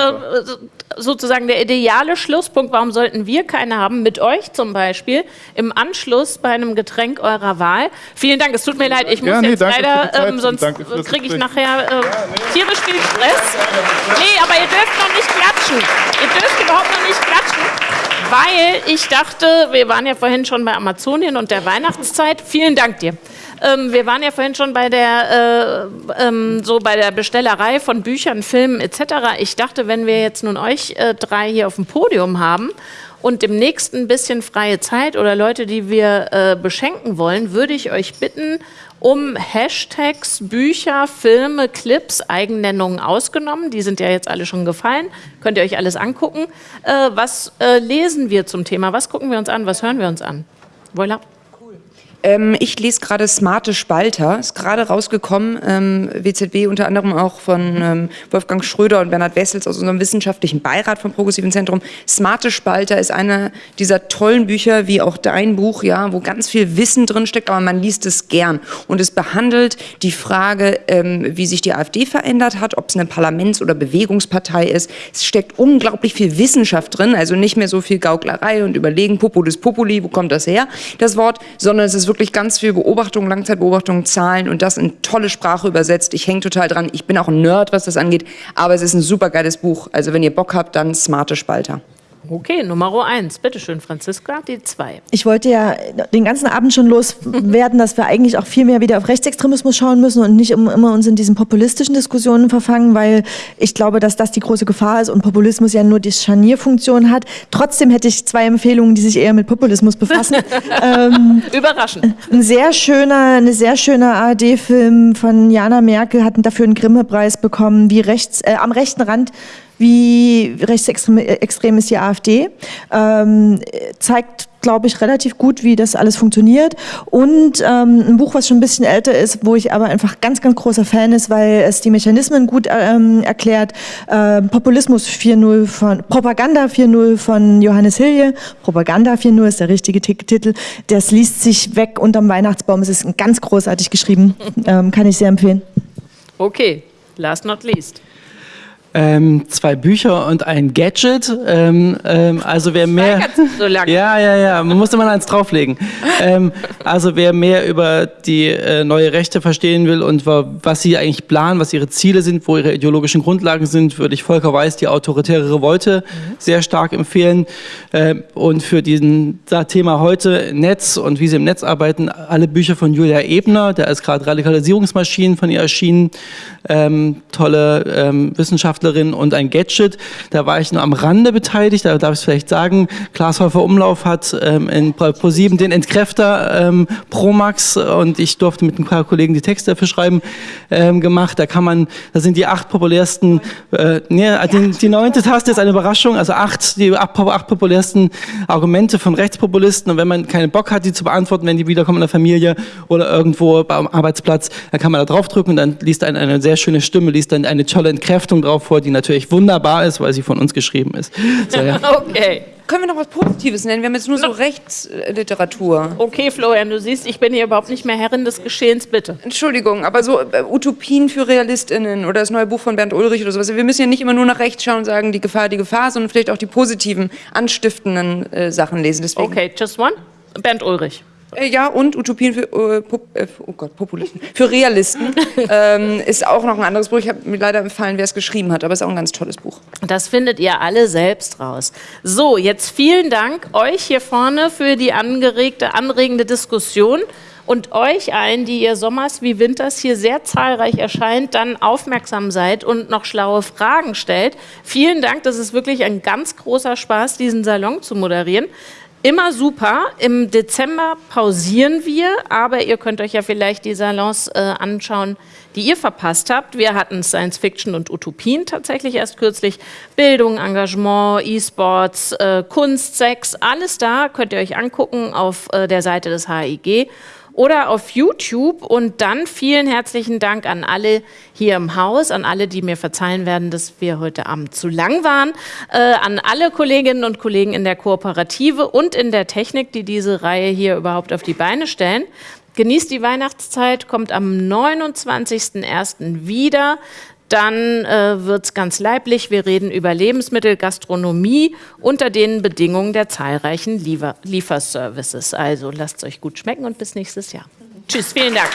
[SPEAKER 2] sozusagen der ideale Schlusspunkt. Warum sollten wir keine haben? Mit euch zum Beispiel im Anschluss bei einem Getränk eurer Wahl. Vielen Dank. Es tut mir leid, ich muss
[SPEAKER 10] Ja, nee,
[SPEAKER 2] jetzt leider, ähm, sonst kriege ich nachher äh, tierisch viel Stress. Nee, aber ihr dürft noch nicht klatschen. Ihr dürft überhaupt noch nicht klatschen. Weil ich dachte, wir waren ja vorhin schon bei Amazonien und der Weihnachtszeit. Vielen Dank dir. Ähm, wir waren ja vorhin schon bei der, äh, ähm, so bei der Bestellerei von Büchern, Filmen etc. Ich dachte, wenn wir jetzt nun euch äh, drei hier auf dem Podium haben und demnächst ein bisschen freie Zeit oder Leute, die wir äh, beschenken wollen, würde ich euch bitten, um Hashtags, Bücher, Filme, Clips, Eigennennungen ausgenommen. Die sind ja jetzt alle schon gefallen. Könnt ihr euch alles angucken. Äh, was äh, lesen wir zum Thema? Was gucken wir uns an? Was hören wir uns an? Voilà.
[SPEAKER 3] Ähm, ich lese gerade Smarte Spalter, ist gerade rausgekommen, ähm, WZB unter anderem auch von ähm, Wolfgang Schröder und Bernhard Wessels aus unserem wissenschaftlichen Beirat vom Progressiven Zentrum. Smarte Spalter ist einer dieser tollen Bücher, wie auch dein Buch, ja, wo ganz viel Wissen drin steckt, aber man liest es gern. Und es behandelt die Frage, ähm, wie sich die AfD verändert hat, ob es eine Parlaments- oder Bewegungspartei ist. Es steckt unglaublich viel Wissenschaft drin, also nicht mehr so viel Gauklerei und Überlegen, Populis Populi, wo kommt das her, das Wort, sondern es ist wirklich ganz viel Beobachtung, Langzeitbeobachtung, Zahlen und das in tolle Sprache übersetzt. Ich hänge total dran. Ich bin auch ein Nerd, was das angeht, aber es ist ein super geiles Buch. Also wenn ihr Bock habt, dann smarte Spalter.
[SPEAKER 2] Okay, Nummer eins. Bitte schön, Franziska, die zwei.
[SPEAKER 4] Ich wollte ja den ganzen Abend schon loswerden, dass wir eigentlich auch viel mehr wieder auf Rechtsextremismus schauen müssen und nicht immer immer uns in diesen populistischen Diskussionen verfangen, weil ich glaube, dass das die große Gefahr ist und Populismus ja nur die Scharnierfunktion hat. Trotzdem hätte ich zwei Empfehlungen, die sich eher mit Populismus befassen. [LAUGHS] ähm,
[SPEAKER 2] Überraschend.
[SPEAKER 4] ein sehr schöner, eine sehr schöner ARD-Film von Jana Merkel hat dafür einen Grimme-Preis bekommen, wie rechts, äh, am rechten Rand wie rechtsextrem äh, extrem ist die AfD. Ähm, zeigt, glaube ich, relativ gut, wie das alles funktioniert. Und ähm, ein Buch, was schon ein bisschen älter ist, wo ich aber einfach ganz, ganz großer Fan ist, weil es die Mechanismen gut ähm, erklärt. Ähm, Populismus 4.0 von, Propaganda 4.0 von Johannes Hilje. Propaganda 4.0 ist der richtige Titel. Das liest sich weg unterm Weihnachtsbaum. Es ist ganz großartig geschrieben. [LAUGHS] Ähm, kann ich sehr empfehlen.
[SPEAKER 2] Okay, last not least.
[SPEAKER 5] Ähm, zwei Bücher und ein Gadget. Ähm, ähm, also wer mehr.
[SPEAKER 2] So lange.
[SPEAKER 5] Ja, ja, ja. Man muss immer eins drauflegen. ähm, also wer mehr über die äh, neue Rechte verstehen will und wa was sie eigentlich planen, was ihre Ziele sind, wo ihre ideologischen Grundlagen sind, würde ich Volker Weiß die autoritäre Revolte sehr stark empfehlen. Ähm, und für diesen Thema heute Netz und wie sie im Netz arbeiten, alle Bücher von Julia Ebner, der ist gerade Radikalisierungsmaschinen von ihr erschienen. Ähm, tolle ähm, Wissenschaftlerin und ein Gadget. Da war ich nur am Rande beteiligt, da darf ich es vielleicht sagen. Klaas Häufer Umlauf hat ähm, in Pro7 den Entkräfter ähm, Promax und ich durfte mit ein paar Kollegen die Texte dafür schreiben ähm, gemacht. Da kann man, da sind die acht populärsten, äh, nee, die, die neunte Taste ist eine Überraschung, also acht, die acht, populärsten Argumente von Rechtspopulisten und wenn man keinen Bock hat, die zu beantworten, wenn die wiederkommen in der Familie oder irgendwo am Arbeitsplatz, dann kann man da draufdrücken und dann liest eine, eine sehr schöne Stimme, liest dann eine tolle Entkräftung drauf vor, die natürlich wunderbar ist, weil sie von uns geschrieben ist. So, ja. [LAUGHS]
[SPEAKER 2] Okay.
[SPEAKER 3] Können wir noch was Positives nennen? Wir haben jetzt nur so Rechtsliteratur.
[SPEAKER 2] Okay, Florian, du siehst, ich bin hier überhaupt nicht mehr Herrin des Geschehens, bitte.
[SPEAKER 3] Entschuldigung, aber so äh, Utopien für RealistInnen oder das neue Buch von Bernd Ulrich oder sowas. Wir müssen ja nicht immer nur nach rechts schauen und sagen, die Gefahr, die Gefahr, sondern vielleicht auch die positiven, anstiftenden äh, Sachen lesen. Deswegen
[SPEAKER 2] Okay, just one. Bernd Ulrich.
[SPEAKER 3] Äh, ja, und Utopien für, äh, Pop, äh, oh Gott, Populisten, für Realisten [LAUGHS] ähm, ist auch noch ein anderes Buch. Ich habe mir leider empfallen, wer es geschrieben hat, aber es ist auch ein ganz tolles Buch.
[SPEAKER 2] Das findet ihr alle selbst raus. So, jetzt vielen Dank euch hier vorne für die angeregte, anregende Diskussion und euch allen, die ihr sommers wie winters hier sehr zahlreich erscheint, dann aufmerksam seid und noch schlaue Fragen stellt. Vielen Dank, das ist wirklich ein ganz großer Spaß, diesen Salon zu moderieren. Immer super. Im Dezember pausieren wir, aber ihr könnt euch ja vielleicht die Salons äh, anschauen, die ihr verpasst habt. Wir hatten Science Fiction und Utopien tatsächlich erst kürzlich. Bildung, Engagement, E-Sports, äh, Kunst, Sex, alles da könnt ihr euch angucken auf äh, der Seite des HIG oder auf YouTube. Und dann vielen herzlichen Dank an alle hier im Haus, an alle, die mir verzeihen werden, dass wir heute Abend zu lang waren, äh, an alle Kolleginnen und Kollegen in der Kooperative und in der Technik, die diese Reihe hier überhaupt auf die Beine stellen. Genießt die Weihnachtszeit, kommt am 29.01. wieder dann äh, wird es ganz leiblich. Wir reden über Lebensmittelgastronomie unter den Bedingungen der zahlreichen Liefer Lieferservices. Also lasst es euch gut schmecken und bis nächstes Jahr. Tschüss, vielen Dank.